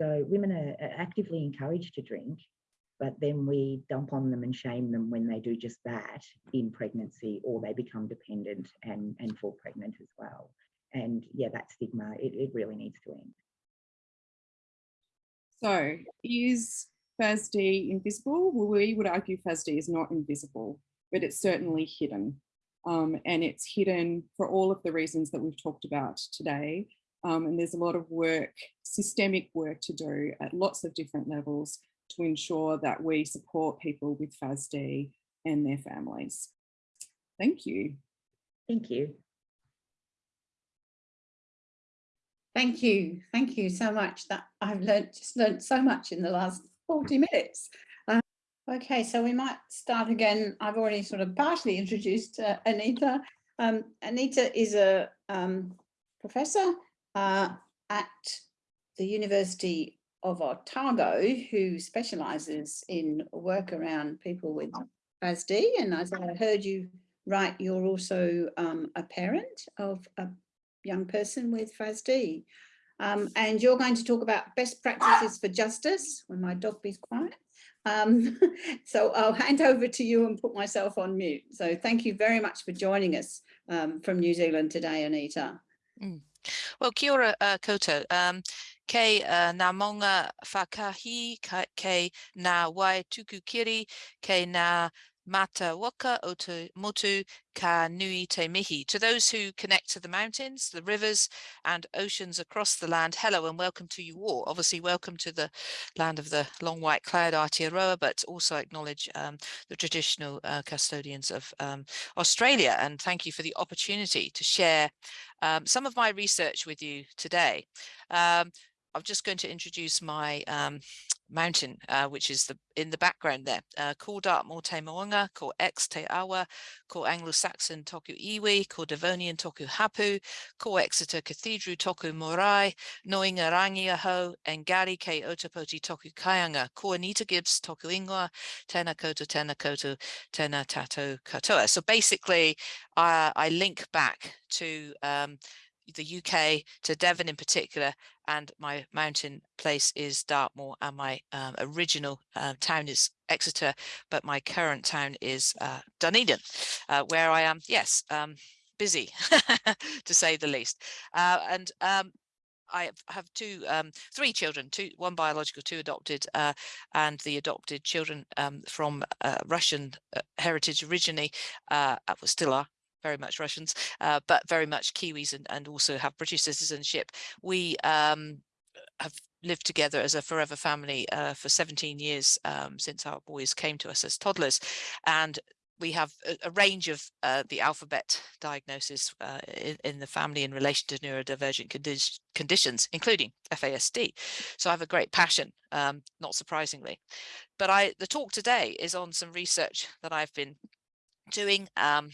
So women are, actively encouraged to drink but then we dump on them and shame them when they do just that in pregnancy or they become dependent and, and fall pregnant as well. And yeah, that stigma, it, it really needs to end. So is FASD invisible? Well, we would argue FASD is not invisible, but it's certainly hidden. Um, and it's hidden for all of the reasons that we've talked about today. Um, and there's a lot of work, systemic work to do at lots of different levels to ensure that we support people with FASD and their families. Thank you. Thank you. Thank you. Thank you so much. That I've learned just learned so much in the last 40 minutes. Uh, okay, so we might start again. I've already sort of partially introduced uh, Anita. Um, Anita is a um, professor uh, at the University of Otago who specialises in work around people with FASD. And as I heard you right, you're also um, a parent of a young person with FASD. Um, and you're going to talk about best practices for justice when my dog is quiet. Um, *laughs* so I'll hand over to you and put myself on mute. So thank you very much for joining us um, from New Zealand today, Anita. Mm. Well, kia ora uh, koutou. Um, kei uh, maunga whakahi, ngā wai tuku kiri, kei ngā mata waka o te motu ka nui te mihi. To those who connect to the mountains, the rivers and oceans across the land, hello and welcome to you all. Obviously welcome to the land of the long white cloud Aotearoa, but also acknowledge um, the traditional uh, custodians of um, Australia and thank you for the opportunity to share um, some of my research with you today. Um, I'm just going to introduce my um, mountain, uh, which is the in the background there. Uh, ko Dartmoor Te Moanga, ko Exe Te Awa, ko Anglo-Saxon Toku Iwi, ko Devonian Toku Hapu, ko Exeter Cathedral Toku Morai, Noinga Rangiaho, and Gari Ke Ōtepoti Toku Kaianga, ko Anita Gibbs Toku Ingoa, Tena Koto, Tena Koto, Tena Tato Katoa. So basically, uh, I link back to um, the UK to Devon in particular and my mountain place is Dartmoor and my um, original uh, town is Exeter but my current town is uh, Dunedin uh, where I am yes um, busy *laughs* to say the least. Uh, and um, I have two, um, three children, two, one biological, two adopted, uh, and the adopted children um, from uh, Russian heritage originally, still are, very much Russians, uh, but very much Kiwis and, and also have British citizenship. We um, have lived together as a forever family uh, for 17 years um, since our boys came to us as toddlers. And we have a, a range of uh, the alphabet diagnosis uh, in, in, the family in relation to neurodivergent condi conditions, including FASD. So I have a great passion, um, not surprisingly. But I, the talk today is on some research that I've been doing um,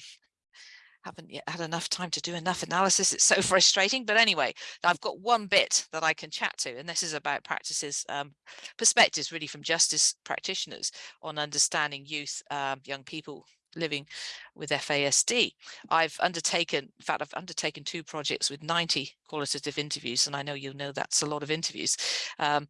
haven't yet had enough time to do enough analysis. It's so *laughs* frustrating. But anyway, I've got one bit that I can chat to, and this is about practices, um, perspectives really from justice practitioners on understanding youth, um, young people living with FASD. I've undertaken, in fact, I've undertaken two projects with 90 qualitative interviews, and I know you'll know that's a lot of interviews, um,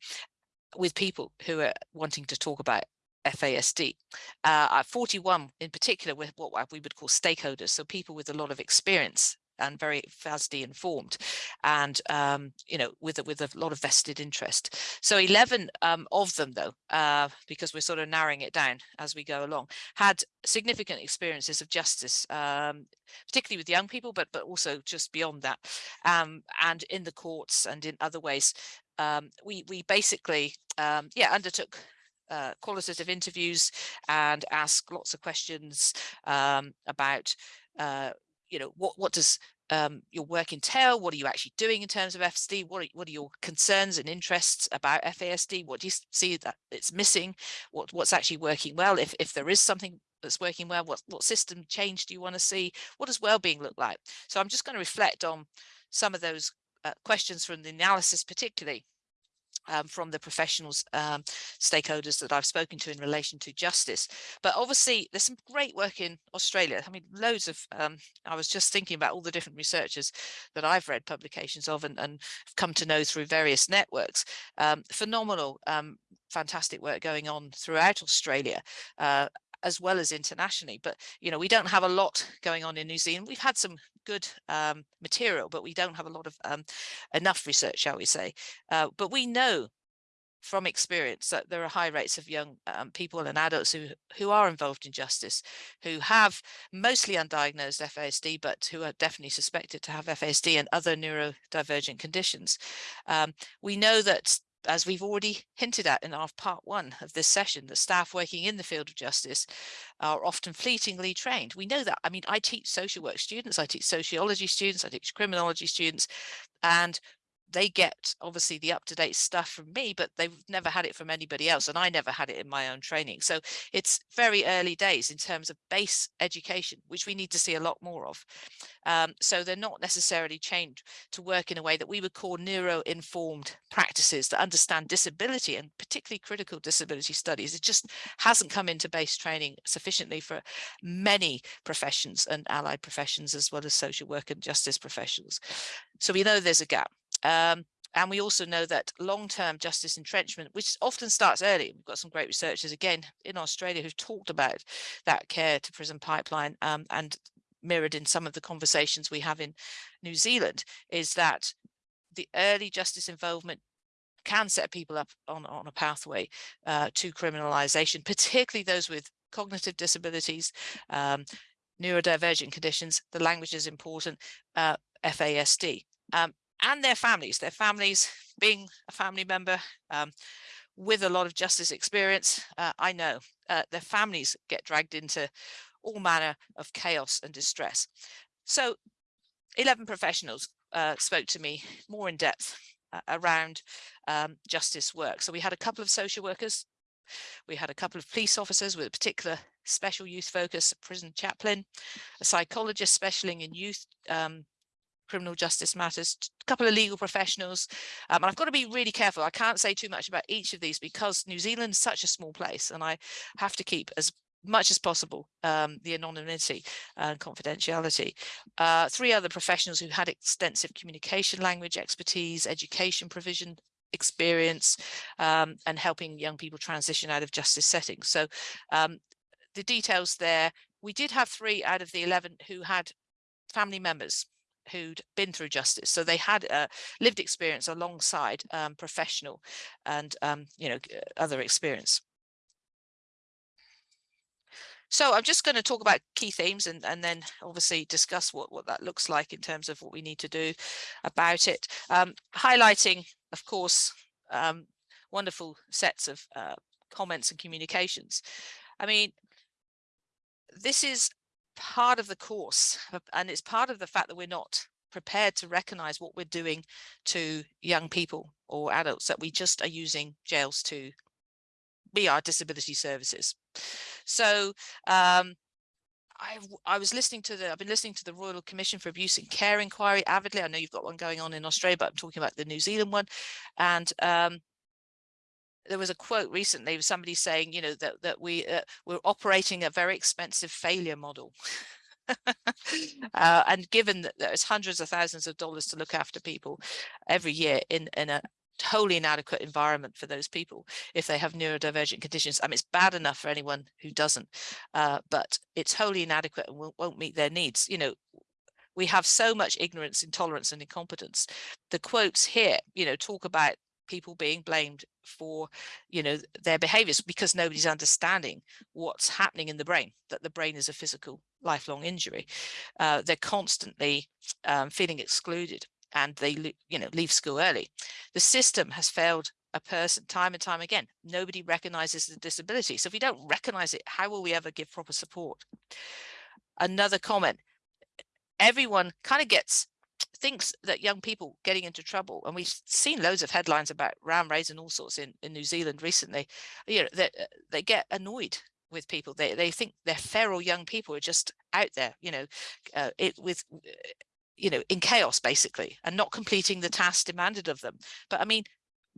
with people who are wanting to talk about FASD. Uh, 41 in particular with what we would call stakeholders, so people with a lot of experience and very FASD informed and um, you know with a, with a lot of vested interest so 11 um, of them though uh, because we're sort of narrowing it down as we go along had significant experiences of justice um, particularly with young people but but also just beyond that um, and in the courts and in other ways um, we we basically um, yeah undertook uh, qualitative interviews and ask lots of questions um, about, uh, you know, what, what does um, your work entail? What are you actually doing in terms of FASD? What are, what are your concerns and interests about FASD? What do you see that it's missing? What, what's actually working well? If, if there is something that's working well, what, what system change do you want to see? What does well-being look like? So I'm just going to reflect on some of those uh, questions from the analysis particularly um, from the professionals, um, stakeholders that I've spoken to in relation to justice. But obviously, there's some great work in Australia. I mean, loads of, um, I was just thinking about all the different researchers that I've read publications of and, and come to know through various networks. Um, phenomenal, um, fantastic work going on throughout Australia. Uh, as well as internationally. But, you know, we don't have a lot going on in New Zealand. We've had some good um, material, but we don't have a lot of um, enough research, shall we say. Uh, but we know from experience that there are high rates of young um, people and adults who who are involved in justice, who have mostly undiagnosed FASD, but who are definitely suspected to have FASD and other neurodivergent conditions. Um, we know that as we've already hinted at in our part one of this session, the staff working in the field of justice are often fleetingly trained. We know that. I mean, I teach social work students, I teach sociology students, I teach criminology students, and they get obviously the up-to-date stuff from me, but they've never had it from anybody else. And I never had it in my own training. So it's very early days in terms of base education, which we need to see a lot more of. Um, so they're not necessarily trained to work in a way that we would call neuro-informed practices that understand disability and particularly critical disability studies. It just hasn't come into base training sufficiently for many professions and allied professions as well as social work and justice professionals. So we know there's a gap. Um, and we also know that long-term justice entrenchment, which often starts early, we've got some great researchers again in Australia who've talked about that care to prison pipeline um, and mirrored in some of the conversations we have in New Zealand, is that the early justice involvement can set people up on, on a pathway uh, to criminalization, particularly those with cognitive disabilities, um, neurodivergent conditions, the language is important, uh, FASD. Um, and their families, their families being a family member um, with a lot of justice experience, uh, I know uh, their families get dragged into all manner of chaos and distress. So 11 professionals uh, spoke to me more in depth uh, around um, justice work. So we had a couple of social workers, we had a couple of police officers with a particular special youth focus, a prison chaplain, a psychologist specializing in youth um, criminal justice matters, a couple of legal professionals. Um, and I've got to be really careful. I can't say too much about each of these because New Zealand is such a small place and I have to keep as much as possible um, the anonymity and confidentiality. Uh, three other professionals who had extensive communication language expertise, education provision experience, um, and helping young people transition out of justice settings. So um, the details there, we did have three out of the 11 who had family members who'd been through justice. So they had a lived experience alongside um, professional and, um, you know, other experience. So I'm just going to talk about key themes and, and then obviously discuss what, what that looks like in terms of what we need to do about it. Um, highlighting, of course, um, wonderful sets of uh, comments and communications. I mean, this is part of the course uh, and it's part of the fact that we're not prepared to recognize what we're doing to young people or adults that we just are using jails to be our disability services. So um, I, I was listening to the, I've been listening to the Royal Commission for Abuse in Care inquiry avidly. I know you've got one going on in Australia, but I'm talking about the New Zealand one. And um, there was a quote recently of somebody saying, you know, that, that we, uh, we're operating a very expensive failure model. *laughs* uh, and given that there's hundreds of thousands of dollars to look after people every year in, in a wholly inadequate environment for those people if they have neurodivergent conditions. I mean, it's bad enough for anyone who doesn't, uh, but it's wholly inadequate and won't, won't meet their needs. You know, we have so much ignorance, intolerance and incompetence. The quotes here, you know, talk about people being blamed for you know their behaviors because nobody's understanding what's happening in the brain that the brain is a physical lifelong injury. Uh, they're constantly um, feeling excluded and they you know leave school early. The system has failed a person time and time again. Nobody recognizes the disability. So if we don't recognize it how will we ever give proper support? Another comment. Everyone kind of gets thinks that young people getting into trouble and we've seen loads of headlines about ram raids and all sorts in in new zealand recently you know that uh, they get annoyed with people. They they think they're feral young people are just out there you know uh, it with you know in chaos basically and not completing the tasks demanded of them. But i mean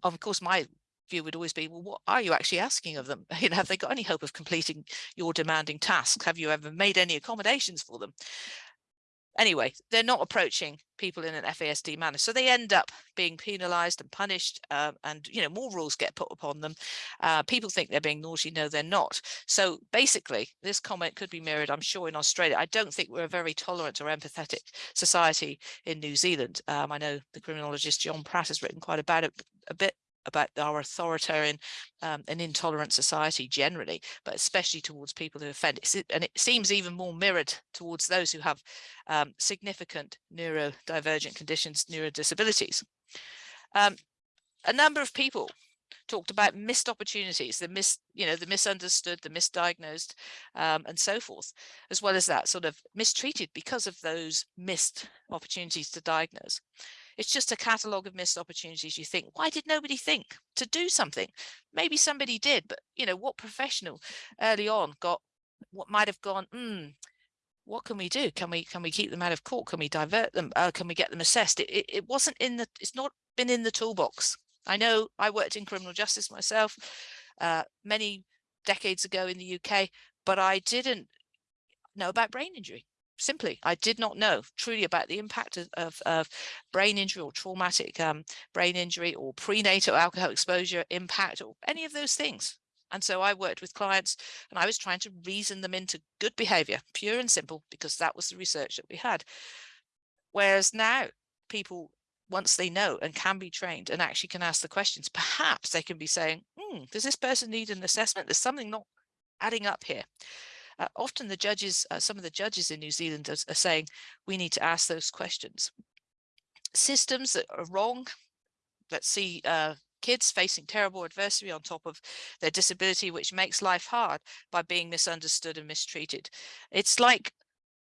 of course my view would always be well what are you actually asking of them? *laughs* You know have they got any hope of completing your demanding tasks? Have you ever made any accommodations for them anyway, they're not approaching people in an FASD manner. So they end up being penalized and punished uh, and, you know, more rules get put upon them. Uh, people think they're being naughty. No, they're not. So basically, this comment could be mirrored, I'm sure, in Australia. I don't think we're a very tolerant or empathetic society in New Zealand. Um, I know the criminologist John Pratt has written quite about it a bit about our authoritarian um, and intolerant society generally, but especially towards people who offend. And it seems even more mirrored towards those who have um, significant neurodivergent conditions, neurodisabilities. Um, a number of people talked about missed opportunities, the mis, you know, the misunderstood, the misdiagnosed, um, and so forth, as well as that sort of mistreated because of those missed opportunities to diagnose. It's just a catalogue of missed opportunities. You think, why did nobody think to do something? Maybe somebody did, but you know, what professional early on got what might have gone, hmm, what can we do? Can we can we keep them out of court? Can we divert them? Uh, can we get them assessed? It, it, it wasn't in the, it's not been in the toolbox. I know I worked in criminal justice myself uh, many decades ago in the UK, but I didn't know about brain injury simply i did not know truly about the impact of, of, of brain injury or traumatic um, brain injury or prenatal alcohol exposure impact or any of those things. And so i worked with clients and i was trying to reason them into good behavior pure and simple because that was the research that we had. Whereas now people once they know and can be trained and actually can ask the questions perhaps they can be saying hmm, does this person need an assessment? There's something not adding up here uh, often the judges, uh, some of the judges in New Zealand are, are saying we need to ask those questions. Systems that are wrong, let's see uh, kids facing terrible adversity on top of their disability, which makes life hard by being misunderstood and mistreated. It's like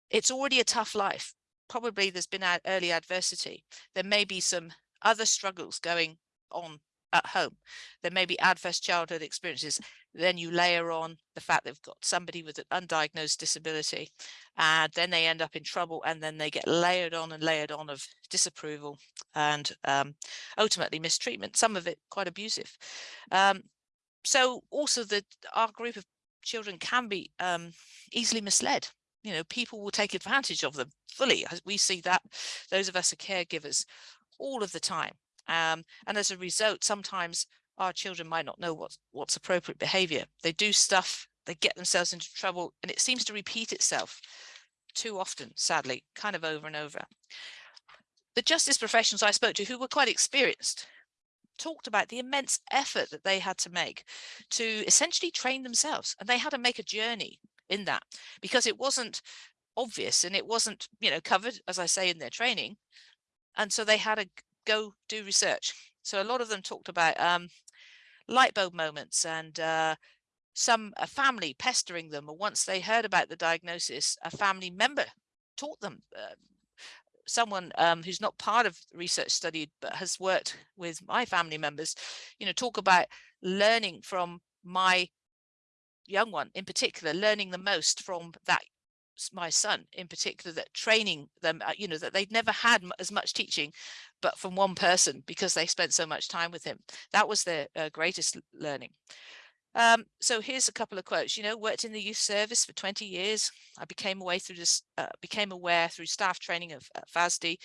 it's already a tough life. Probably there's been early adversity. There may be some other struggles going on at home. There may be adverse childhood experiences. Then you layer on the fact they've got somebody with an undiagnosed disability, and then they end up in trouble, and then they get layered on and layered on of disapproval and um, ultimately mistreatment. Some of it quite abusive. Um, so also that our group of children can be um, easily misled you know people will take advantage of them fully we see that those of us are caregivers all of the time um, and as a result, sometimes our children might not know what's, what's appropriate behavior. They do stuff, they get themselves into trouble, and it seems to repeat itself too often, sadly, kind of over and over. The justice professionals I spoke to who were quite experienced talked about the immense effort that they had to make to essentially train themselves and they had to make a journey in that because it wasn't obvious and it wasn't you know covered as I say in their training and so they had to go do research. So a lot of them talked about um, light bulb moments and uh, some a family pestering them or once they heard about the diagnosis a family member taught them uh, someone um, who's not part of research study but has worked with my family members you know talk about learning from my young one in particular learning the most from that my son in particular that training them uh, you know that they'd never had as much teaching but from one person because they spent so much time with him. That was their uh, greatest learning. Um, so here's a couple of quotes you know worked in the youth service for 20 years. I became aware through this uh, became aware through staff training of uh, fasd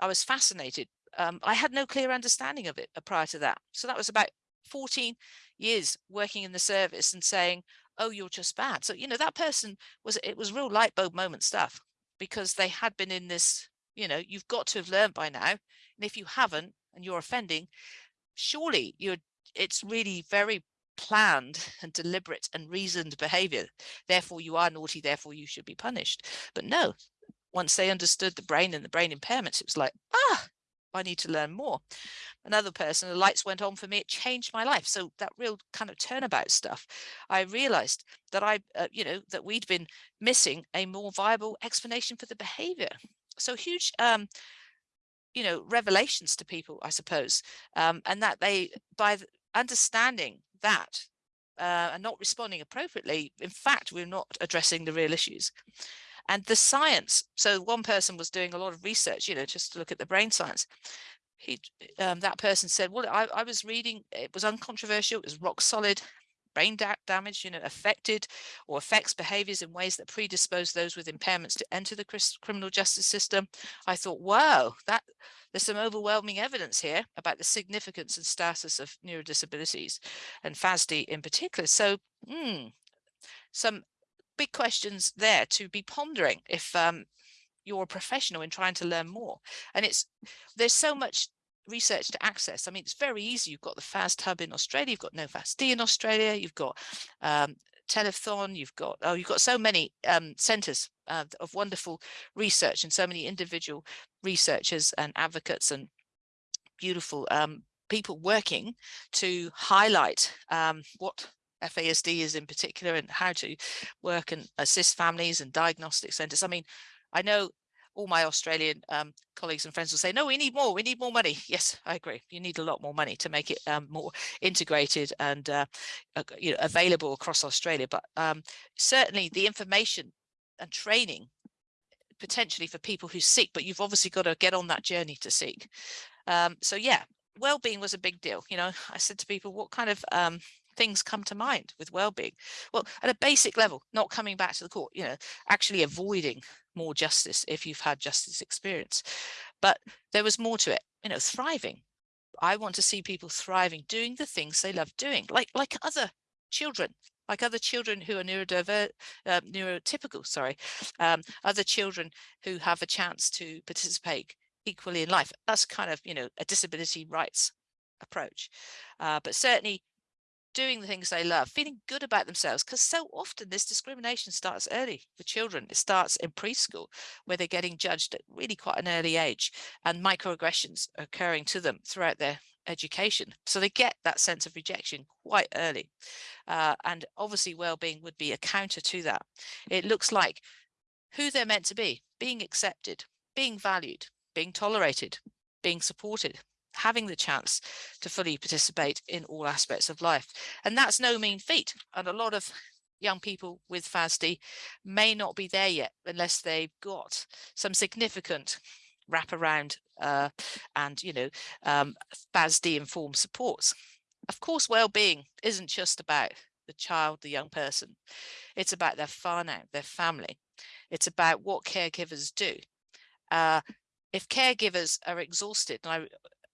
i was fascinated. Um, i had no clear understanding of it uh, prior to that. So that was about 14 years working in the service and saying oh, you're just bad. So, you know, that person was, it was real light bulb moment stuff because they had been in this, you know, you've got to have learned by now. And if you haven't and you're offending, surely you're, it's really very planned *laughs* and deliberate and reasoned behavior. Therefore, you are naughty, therefore you should be punished. But no, once they understood the brain and the brain impairments, it was like, ah, I need to learn more another person, the lights went on for me, it changed my life. So that real kind of turnabout stuff, I realized that I, uh, you know, that we'd been missing a more viable explanation for the behavior. So huge, um, you know, revelations to people, I suppose, um, and that they, by understanding that uh, and not responding appropriately, in fact, we're not addressing the real issues. And the science, so one person was doing a lot of research, you know, just to look at the brain science. He um, that person said well I, I was reading it was uncontroversial it was rock solid brain da damage you know affected or affects behaviors in ways that predispose those with impairments to enter the criminal justice system. I thought wow that there's some overwhelming evidence here about the significance and status of neurodisabilities and FASD in particular. So mm, some big questions there to be pondering if um, you're a professional in trying to learn more. And it's there's so much research to access. I mean, it's very easy. You've got the FASD hub in Australia, you've got NoFASD in Australia, you've got um, Telethon, you've got, oh, you've got so many um, centers uh, of wonderful research and so many individual researchers and advocates and beautiful um, people working to highlight um, what FASD is in particular and how to work and assist families and diagnostic centers. I mean, I know all my Australian um, colleagues and friends will say, no, we need more, we need more money. Yes, I agree. You need a lot more money to make it um, more integrated and uh, you know, available across Australia. But um, certainly the information and training potentially for people who seek, but you've obviously got to get on that journey to seek. Um, so yeah, well-being was a big deal. You know, I said to people, what kind of um, things come to mind with well-being? Well, at a basic level, not coming back to the court, you know, actually avoiding more justice if you've had justice experience. But there was more to it, you know, thriving. I want to see people thriving, doing the things they love doing, like like other children, like other children who are neurodiver uh, neurotypical, sorry, um, other children who have a chance to participate equally in life. That's kind of, you know, a disability rights approach. Uh, but certainly doing the things they love, feeling good about themselves, because so often this discrimination starts early for children. It starts in preschool where they're getting judged at really quite an early age and microaggressions occurring to them throughout their education. So they get that sense of rejection quite early. Uh, and obviously well-being would be a counter to that. It looks like who they're meant to be, being accepted, being valued, being tolerated, being supported, having the chance to fully participate in all aspects of life. And that's no mean feat. And a lot of young people with FASD may not be there yet unless they've got some significant wraparound uh, and, you know, um, FASD informed supports. Of course, well-being isn't just about the child, the young person. It's about their whānau, their family. It's about what caregivers do. Uh, if caregivers are exhausted, and I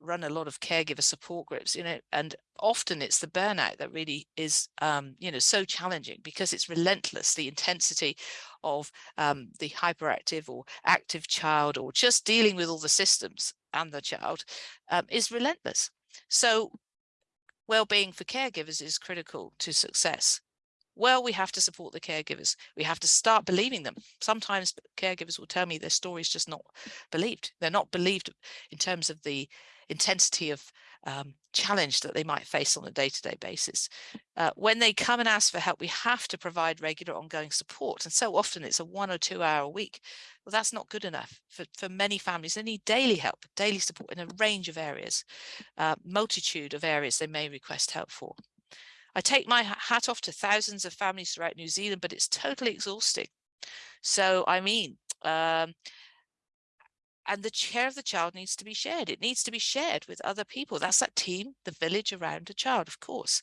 run a lot of caregiver support groups, you know, and often it's the burnout that really is, um, you know, so challenging because it's relentless, the intensity of um, the hyperactive or active child or just dealing with all the systems and the child um, is relentless. So well-being for caregivers is critical to success. Well, we have to support the caregivers. We have to start believing them. Sometimes caregivers will tell me their story is just not believed. They're not believed in terms of the intensity of um, challenge that they might face on a day-to-day basis. Uh, when they come and ask for help, we have to provide regular ongoing support. And so often it's a one or two hour a week. Well, that's not good enough for, for many families. They need daily help, daily support in a range of areas, uh, multitude of areas they may request help for. I take my hat off to thousands of families throughout New Zealand, but it's totally exhausting. So, I mean, um, and the care of the child needs to be shared. It needs to be shared with other people. That's that team, the village around a child, of course.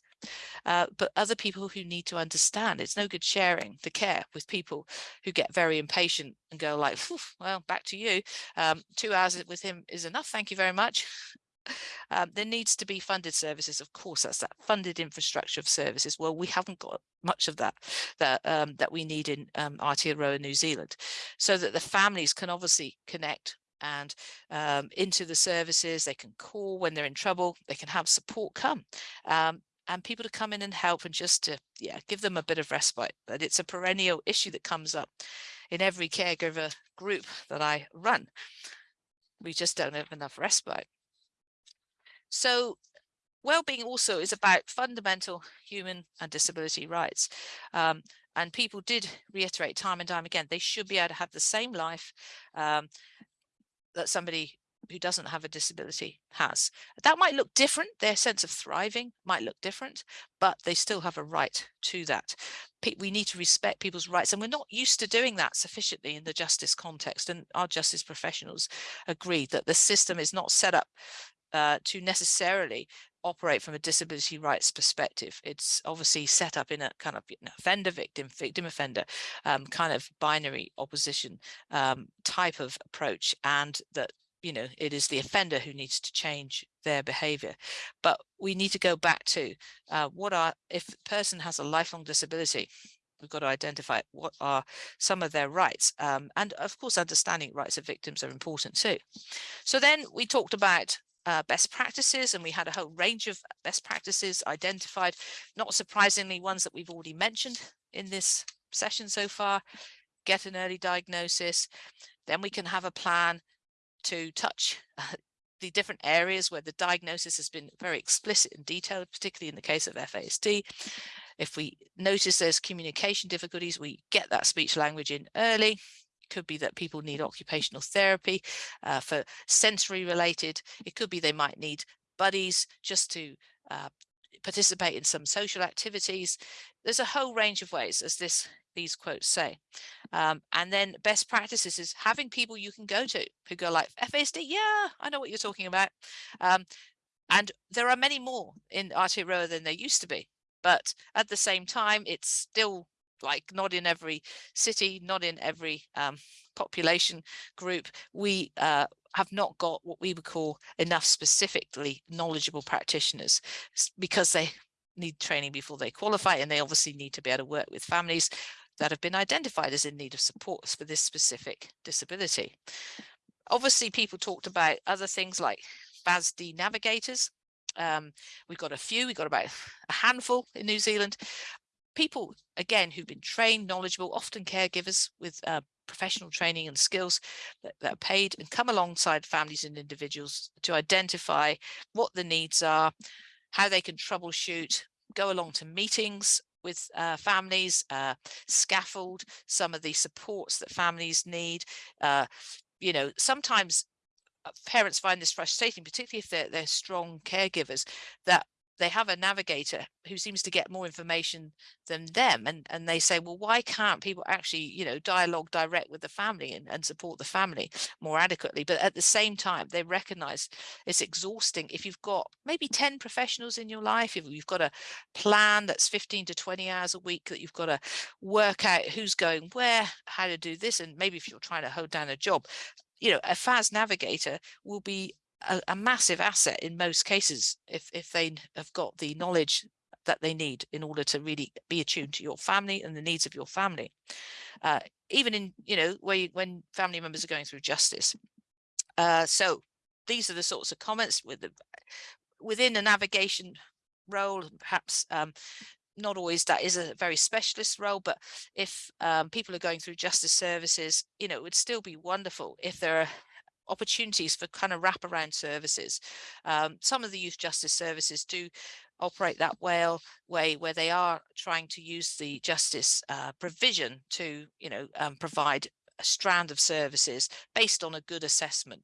Uh, but other people who need to understand. It's no good sharing the care with people who get very impatient and go like, well, back to you. Um, two hours with him is enough. Thank you very much. *laughs* Um, there needs to be funded services, of course, that's that funded infrastructure of services. Well, we haven't got much of that that um, that we need in um, Aotearoa, New Zealand, so that the families can obviously connect and um, into the services. They can call when they're in trouble. They can have support come. Um, and people to come in and help and just to yeah give them a bit of respite but it's a perennial issue that comes up in every caregiver group that I run we just don't have enough respite so well-being also is about fundamental human and disability rights um, and people did reiterate time and time again they should be able to have the same life um, that somebody who doesn't have a disability has. That might look different, their sense of thriving might look different, but they still have a right to that. We need to respect people's rights and we're not used to doing that sufficiently in the justice context and our justice professionals agree that the system is not set up uh, to necessarily operate from a disability rights perspective. It's obviously set up in a kind of you know, offender victim, victim offender um, kind of binary opposition um, type of approach and that you know it is the offender who needs to change their behavior but we need to go back to uh, what are if the person has a lifelong disability we've got to identify what are some of their rights um, and of course understanding rights of victims are important too so then we talked about uh, best practices and we had a whole range of best practices identified not surprisingly ones that we've already mentioned in this session so far. Get an early diagnosis then we can have a plan to touch *laughs* the different areas where the diagnosis has been very explicit and detailed particularly in the case of FASD if we notice there's communication difficulties we get that speech language in early could be that people need occupational therapy uh, for sensory related. It could be they might need buddies just to uh, participate in some social activities. There's a whole range of ways, as this these quotes say. Um, and then best practices is having people you can go to who go like FASD, yeah, I know what you're talking about. Um, and there are many more in Aotearoa than there used to be. But at the same time, it's still like not in every city, not in every um, population group, we uh, have not got what we would call enough specifically knowledgeable practitioners because they need training before they qualify and they obviously need to be able to work with families that have been identified as in need of support for this specific disability. Obviously, people talked about other things like FASD navigators. Um, we've got a few, we've got about a handful in New Zealand, people, again, who've been trained, knowledgeable, often caregivers with uh, professional training and skills that, that, are paid and come alongside families and individuals to identify what the needs are, how they can troubleshoot, go along to meetings with uh, families, uh, scaffold some of the supports that families need. Uh, you know, sometimes uh, parents find this frustrating, particularly if they're, they're strong caregivers, that they have a navigator who seems to get more information than them and and they say well why can't people actually you know dialogue direct with the family and, and support the family more adequately? But at the same time they recognize it's exhausting if you've got maybe 10 professionals in your life if you've got a plan that's 15 to 20 hours a week that you've got to work out who's going where how to do this and maybe if you're trying to hold down a job you know a FAS navigator will be a, a massive asset in most cases if if they have got the knowledge that they need in order to really be attuned to your family and the needs of your family. Uh, even in, you know, where you, when family members are going through justice. Uh, so these are the sorts of comments with the, within a navigation role, perhaps um, not always that is a very specialist role, but if um, people are going through justice services, you know, it would still be wonderful if there are opportunities for kind of wraparound services. Um, some of the youth justice services do operate that way where they are trying to use the justice uh, provision to, you know, um, provide a strand of services based on a good assessment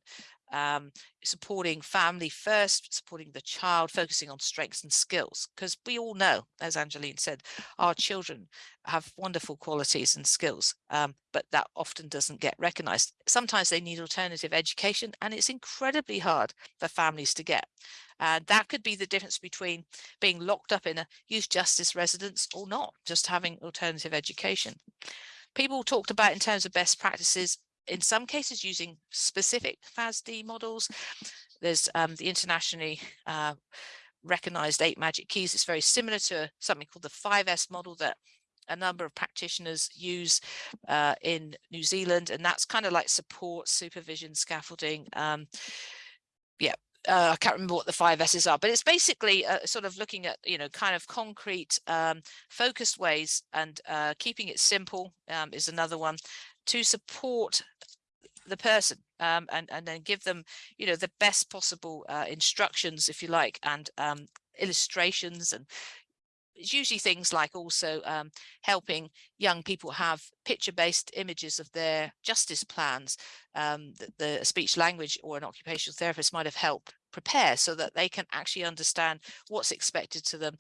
um, supporting family first, supporting the child, focusing on strengths and skills. Because we all know, as Angeline said, our children have wonderful qualities and skills, um, but that often doesn't get recognized. Sometimes they need alternative education and it's incredibly hard for families to get. And that could be the difference between being locked up in a youth justice residence or not, just having alternative education. People talked about in terms of best practices in some cases using specific FASD models. There's um, the internationally uh, recognized eight magic keys. It's very similar to something called the 5S model that a number of practitioners use uh, in New Zealand, and that's kind of like support, supervision, scaffolding. Um, yeah, uh, I can't remember what the five S's are, but it's basically uh, sort of looking at, you know, kind of concrete, um, focused ways and uh, keeping it simple um, is another one to support the person um, and, and then give them, you know, the best possible uh, instructions, if you like, and um, illustrations and it's usually things like also um, helping young people have picture-based images of their justice plans um, that the speech language or an occupational therapist might have helped prepare so that they can actually understand what's expected to them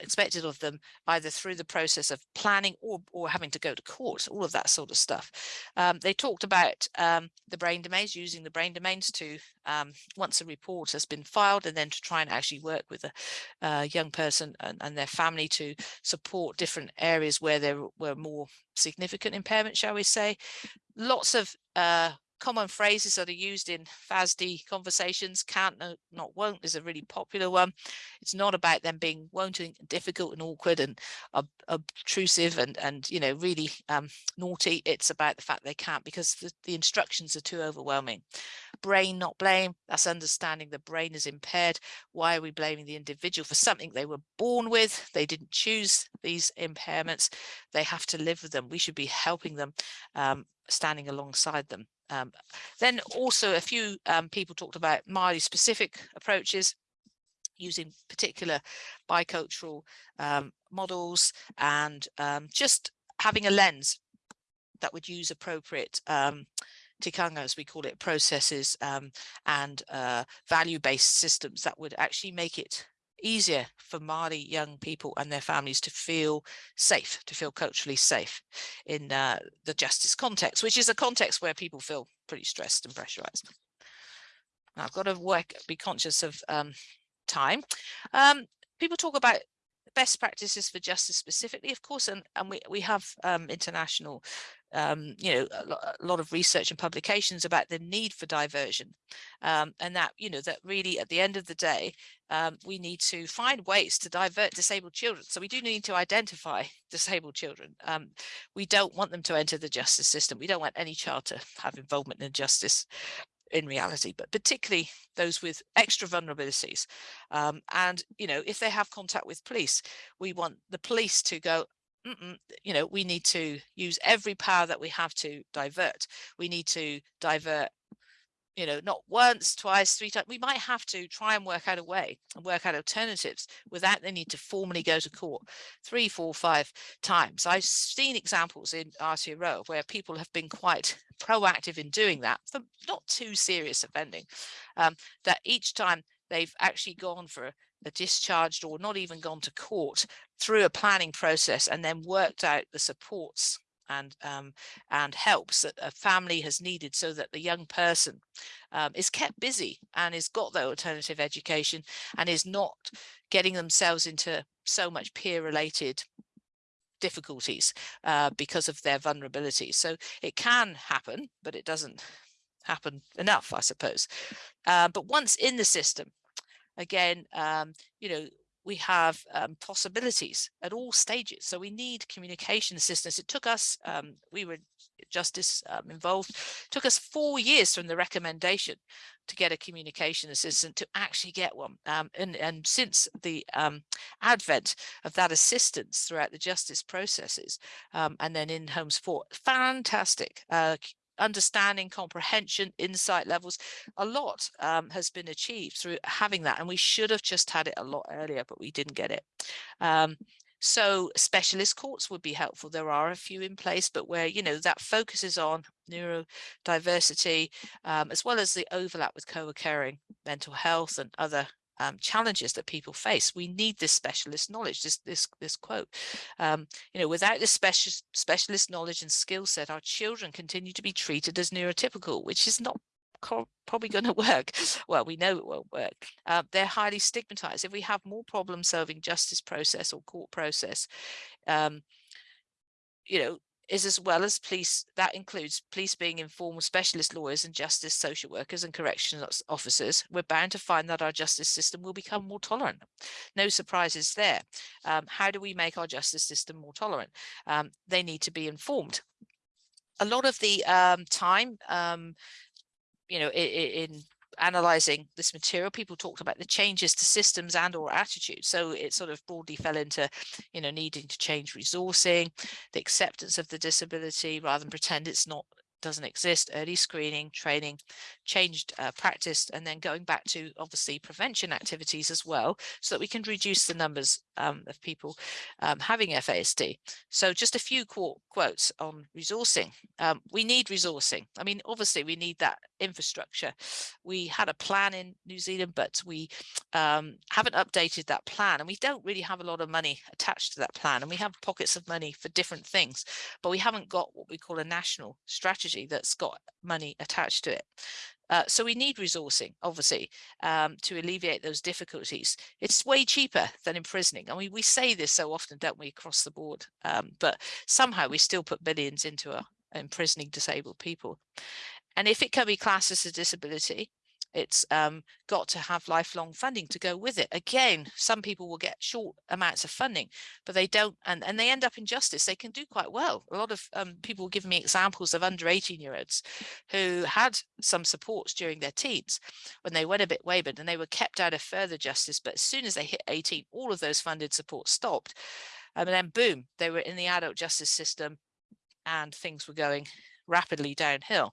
expected of them either through the process of planning or, or having to go to court, all of that sort of stuff. Um, they talked about um, the brain domains, using the brain domains to, um, once a report has been filed, and then to try and actually work with a, a young person and, and, their family to support different areas where there were more significant impairment, shall we say. Lots of uh, common phrases that are used in FASD conversations. Can't, no, not, won't is a really popular one. It's not about them being won't and difficult and awkward and ob obtrusive and, and, you know, really um, naughty. It's about the fact they can't because the, the instructions are too overwhelming. Brain, not blame. That's understanding the brain is impaired. Why are we blaming the individual for something they were born with? They didn't choose these impairments. They have to live with them. We should be helping them, um, standing alongside them. Um, then also a few um, people talked about Māori specific approaches using particular bicultural um, models and um, just having a lens that would use appropriate um, tikanga, as we call it, processes um, and uh, value-based systems that would actually make it easier for Māori young people and their families to feel safe, to feel culturally safe in uh, the justice context, which is a context where people feel pretty stressed and pressurized. Now, I've got to work, be conscious of um, time. Um, people talk about best practices for justice specifically, of course, and, and we, we have um, international um, you know, a, lo a, lot of research and publications about the need for diversion um, and that, you know, that really at the end of the day, um, we need to find ways to divert disabled children. So we do need to identify *laughs* disabled children. Um, we don't want them to enter the justice system. We don't want any child to have involvement in justice in reality, but particularly those with extra vulnerabilities. Um, and, you know, if they have contact with police, we want the police to go, Mm -mm, you know, we need to use every power that we have to divert. We need to divert, you know, not once, twice, three times. We might have to try and work out a way and work out alternatives without the need to formally go to court three, four, five times. I've seen examples in Aotearoa where people have been quite *laughs* proactive in doing that for not too serious offending, um, that each time they've actually gone for discharged or not even gone to court through a planning process and then worked out the supports and um, and helps that a family has needed so that the young person um, is kept busy and has got the alternative education and is not getting themselves into so much peer related difficulties uh, because of their vulnerability. So it can happen, but it doesn't happen enough, I suppose. Uh, but once in the system, again, um, you know, we have um, possibilities at all stages. So we need communication assistance. It took us, um, we were justice um, involved, took us four years from the recommendation to get a communication assistant to actually get one. Um, and, and since the um, advent of that assistance throughout the justice processes um, and then in home support, fantastic. Uh, understanding, comprehension, insight levels. A lot um, has been achieved through having that, and we should have just had it a lot earlier, but we didn't get it. Um, so specialist courts would be helpful. There are a few in place, but where, you know, that focuses on neurodiversity, um, as well as the overlap with co-occurring mental health and other um, challenges that people face. We need this specialist knowledge, this this this quote. Um, you know, without this special specialist knowledge and skill set, our children continue to be treated as neurotypical, which is not probably going *laughs* to work. Well, we know it won't work. Uh, they're highly stigmatized. If we have more problem solving justice process or court process, um, you know, is as well as police, that includes police being informed specialist lawyers and justice social workers and corrections officers, we're bound to find that our justice system will become more tolerant. No surprises there. Um, how do we make our justice system more tolerant? Um, they need to be informed. A lot of the um, time um, you know, in, in analyzing this material, people talked about the changes to systems and or attitudes. So it sort of broadly fell into, you know, needing to change resourcing, the acceptance of the disability rather than pretend it's not doesn't exist, early screening, training, changed uh, practice, and then going back to obviously prevention activities as well, so that we can reduce the numbers um, of people um, having FASD. So just a few qu quotes on resourcing. Um, we need resourcing. I mean, obviously we need that infrastructure. We had a plan in New Zealand, but we um, haven't updated that plan and we don't really have a lot of money attached to that plan and we have pockets of money for different things, but we haven't got what we call a national strategy that's got money attached to it. Uh, so we need resourcing, obviously, um, to alleviate those difficulties. It's way cheaper than imprisoning. I mean, we say this so often, don't we, across the board, um, but somehow we still put billions into a, imprisoning disabled people. And if it can be classed as a disability, it's um, got to have lifelong funding to go with it. Again, some people will get short amounts of funding, but they don't, and, and they end up in justice. They can do quite well. A lot of um, people give me examples of under 18 year olds who had some supports during their teens when they went a bit wayward and they were kept out of further justice. But as soon as they hit 18, all of those funded supports stopped. Um, and then boom, they were in the adult justice system and things were going rapidly downhill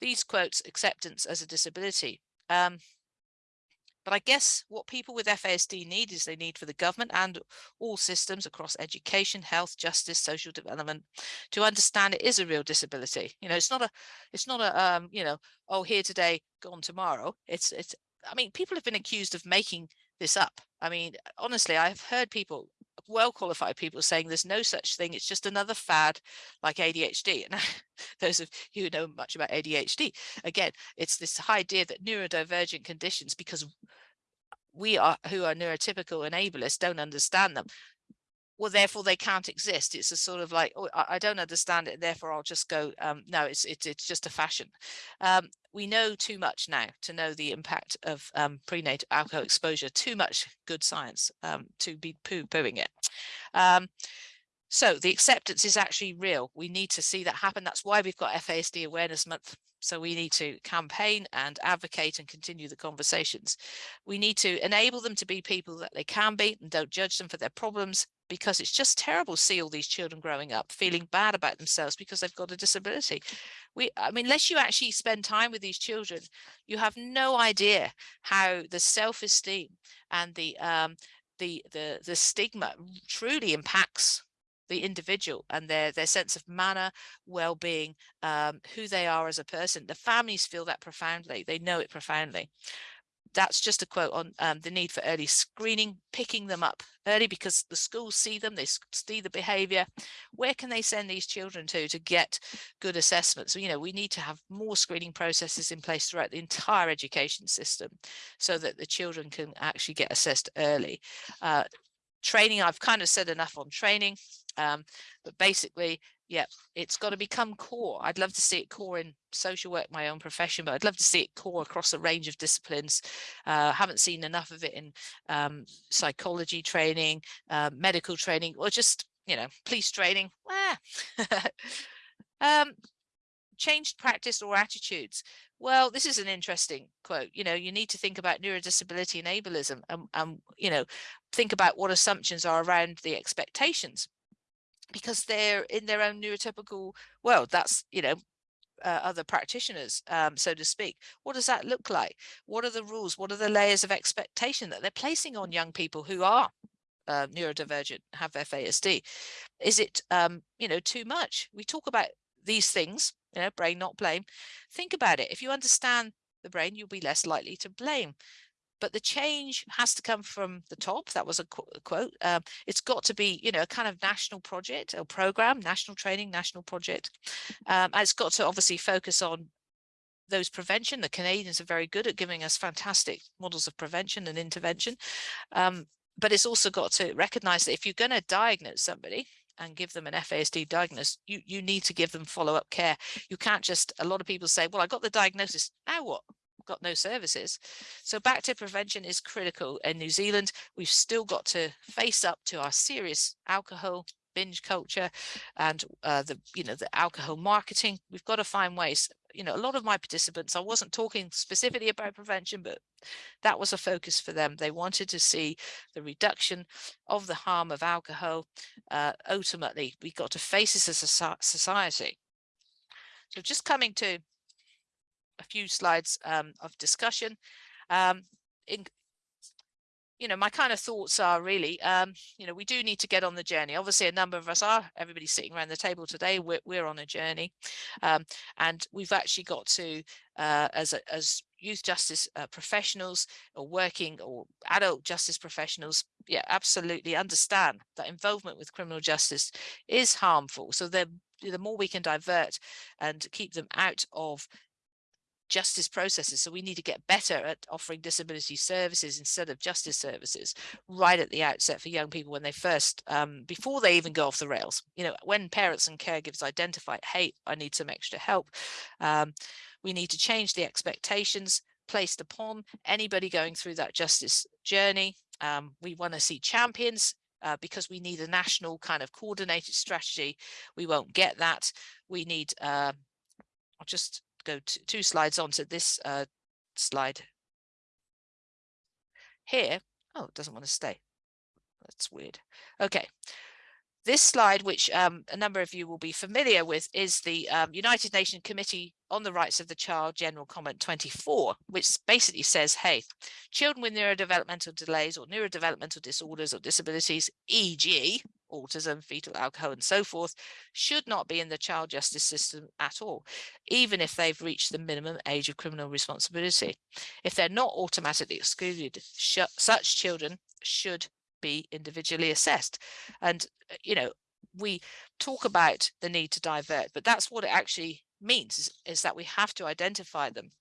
these quotes acceptance as a disability. Um, but I guess what people with FASD need is they need for the government and all systems across education, health, justice, social development to understand it is a real disability. You know, it's not a, it's not a, um, you know, oh, here today, gone tomorrow. It's, it's, I mean, people have been accused of making this up. I mean, honestly, I've heard people well qualified people saying there's no such thing it's just another fad like ADHD and *laughs* those of you who know much about ADHD again it's this idea that neurodivergent conditions because we are who are neurotypical and ableist don't understand them well therefore they can't exist. It's a sort of like oh I, don't understand it therefore I'll just go um, no it's it's it's just a fashion. Um, we know too much now to know the impact of um, prenatal alcohol exposure too much good science um, to be poo-pooing it. Um, so the acceptance is actually real. We need to see that happen. That's why we've got FASD awareness month. So we need to campaign and advocate and continue the conversations. We need to enable them to be people that they can be and don't judge them for their problems because it's just terrible to see all these children growing up feeling bad about themselves because they've got a disability. We, I mean, unless you actually spend time with these children, you have no idea how the self-esteem and the um, the the the stigma truly impacts the individual and their their sense of mana well-being um, who they are as a person. The families feel that profoundly. They know it profoundly. That's just a quote on um, the need for early screening, picking them up early because the schools see them, they see the behavior. Where can they send these children to to get good assessments? You know, we need to have more screening processes in place throughout the entire education system so that the children can actually get assessed early. Uh, training, I've kind of said enough on training, um, but basically yeah, it's got to become core. I'd love to see it core in social work, my own profession, but I'd love to see it core across a range of disciplines. Uh, haven't seen enough of it in um, psychology training, uh, medical training, or just, you know, police training. *laughs* um, changed practice or attitudes. Well, this is an interesting quote. You know, you need to think about neurodisability and ableism and, and you know, think about what assumptions are around the expectations because they're in their own neurotypical world. That's, you know, uh, other practitioners, um, so to speak. What does that look like? What are the rules? What are the layers of expectation that they're placing on young people who are uh, neurodivergent, have FASD? Is it, um, you know, too much? We talk about these things, you know, brain not blame. Think about it. If you understand the brain, you'll be less likely to blame but the change has to come from the top. That was a, qu a quote. Um, it's got to be, you know, a kind of national project or program, national training, national project. Um, and it's got to obviously focus on those prevention. The Canadians are very good at giving us fantastic models of prevention and intervention. Um, but it's also got to recognize that if you're going to diagnose somebody, and give them an FASD diagnosis, you, you need to give them follow-up care. You can't just, a lot of people say, well, I got the diagnosis, now what? Got no services. So back to prevention is critical in New Zealand. We've still got to face up to our serious alcohol binge culture and uh, the you know the alcohol marketing. We've got to find ways. You know a lot of my participants i wasn't talking specifically about prevention but that was a focus for them. They wanted to see the reduction of the harm of alcohol. Uh, ultimately we've got to face this as a society. So just coming to a few slides um, of discussion. Um, in, you know, my kind of thoughts are really, um, you know, we do need to get on the journey. Obviously, a number of us are, everybody sitting around the table today, we're, we're on a journey. Um, and we've actually got to, uh, as, a, as youth justice uh, professionals or working or adult justice professionals, yeah, absolutely understand that involvement with criminal justice is harmful. So the, the more we can divert and keep them out of justice processes. So we need to get better at offering disability services instead of justice services right at the outset for young people when they first, um, before they even go off the rails. You know, when parents and caregivers identify, hey, I need some extra help, um, we need to change the expectations placed upon anybody going through that justice journey. Um, we want to see champions uh, because we need a national kind of coordinated strategy. We won't get that. We need, uh, I'll just go to, two slides on to this uh, slide here. Oh, it doesn't want to stay. That's weird. Okay. This slide, which um, a number of you will be familiar with, is the um, United Nations Committee on the Rights of the Child General Comment 24, which basically says, hey, children with neurodevelopmental delays or neurodevelopmental disorders or disabilities, e.g., autism, fetal alcohol, and so forth, should not be in the child justice system at all, even if they've reached the minimum age of criminal responsibility. If they're not automatically excluded, such children should be individually assessed. And, uh, you know, we talk about the need to divert, but that's what it actually means is, is that we have to identify them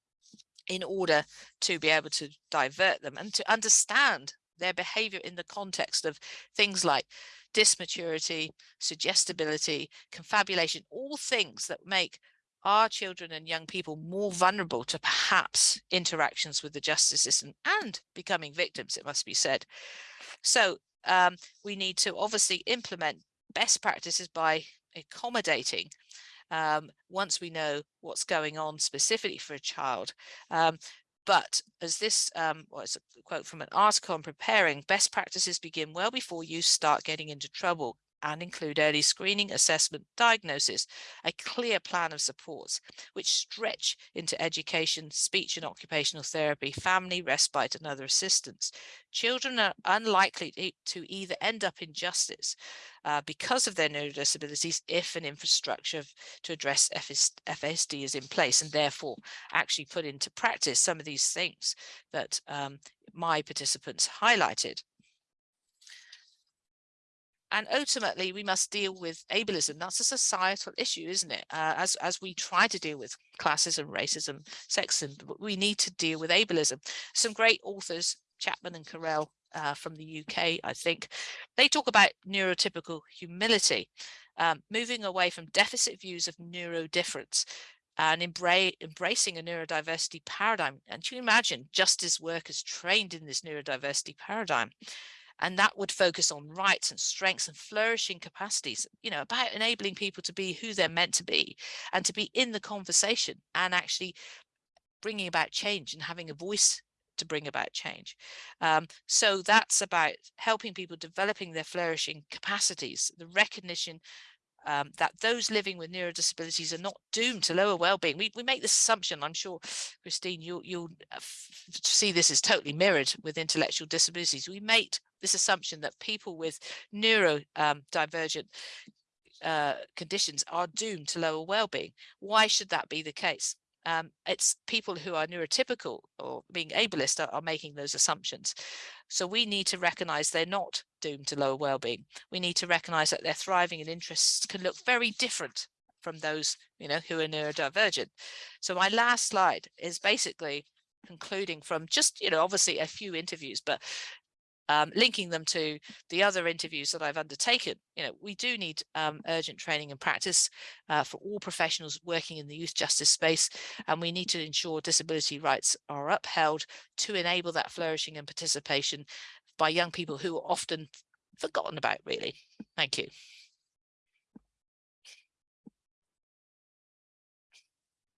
in order to be able to divert them and to understand their behavior in the context of things like dysmaturity, suggestibility, confabulation, all things that make our children and young people more vulnerable to perhaps interactions with the justice system and becoming victims, it must be said. So um, we need to obviously implement best practices by accommodating um, once we know what's going on specifically for a child. Um, but as this um, was a quote from an article on preparing, best practices begin well before you start getting into trouble and include early screening, assessment, diagnosis, a clear plan of supports, which stretch into education, speech and occupational therapy, family, respite and other assistance. Children are unlikely to either end up in justice uh, because of their neurodisabilities if an infrastructure to address FASD is in place and therefore actually put into practice some of these things that um, my participants highlighted. And ultimately, we must deal with ableism. That's a societal issue, isn't it? Uh, as, as we try to deal with classism, racism, sexism, we need to deal with ableism. Some great authors, Chapman and Carel uh, from the UK, I think, they talk about neurotypical humility, um, moving away from deficit views of neurodifference and embra embracing a neurodiversity paradigm. And you imagine justice workers trained in this neurodiversity paradigm and that would focus on rights and strengths and flourishing capacities you know about enabling people to be who they're meant to be and to be in the conversation and actually bringing about change and having a voice to bring about change. Um, so that's about helping people developing their flourishing capacities the recognition um, that those living with neurodisabilities are not doomed to lower well-being. We, we make this assumption, I'm sure, Christine, you'll, you'll uh, see this is totally mirrored with intellectual disabilities. We make this assumption that people with neurodivergent uh, conditions are doomed to lower well-being. Why should that be the case? Um, it's people who are neurotypical or being ableist are, are making those assumptions. So we need to recognize they're not doomed to lower well-being. We need to recognize that their thriving and interests can look very different from those, you know, who are neurodivergent. So my last slide is basically concluding from just, you know, obviously a few interviews, but um, linking them to the other interviews that I've undertaken. You know, we do need um, urgent training and practice uh, for all professionals working in the youth justice space, and we need to ensure disability rights are upheld to enable that flourishing and participation by young people who are often forgotten about, really. Thank you.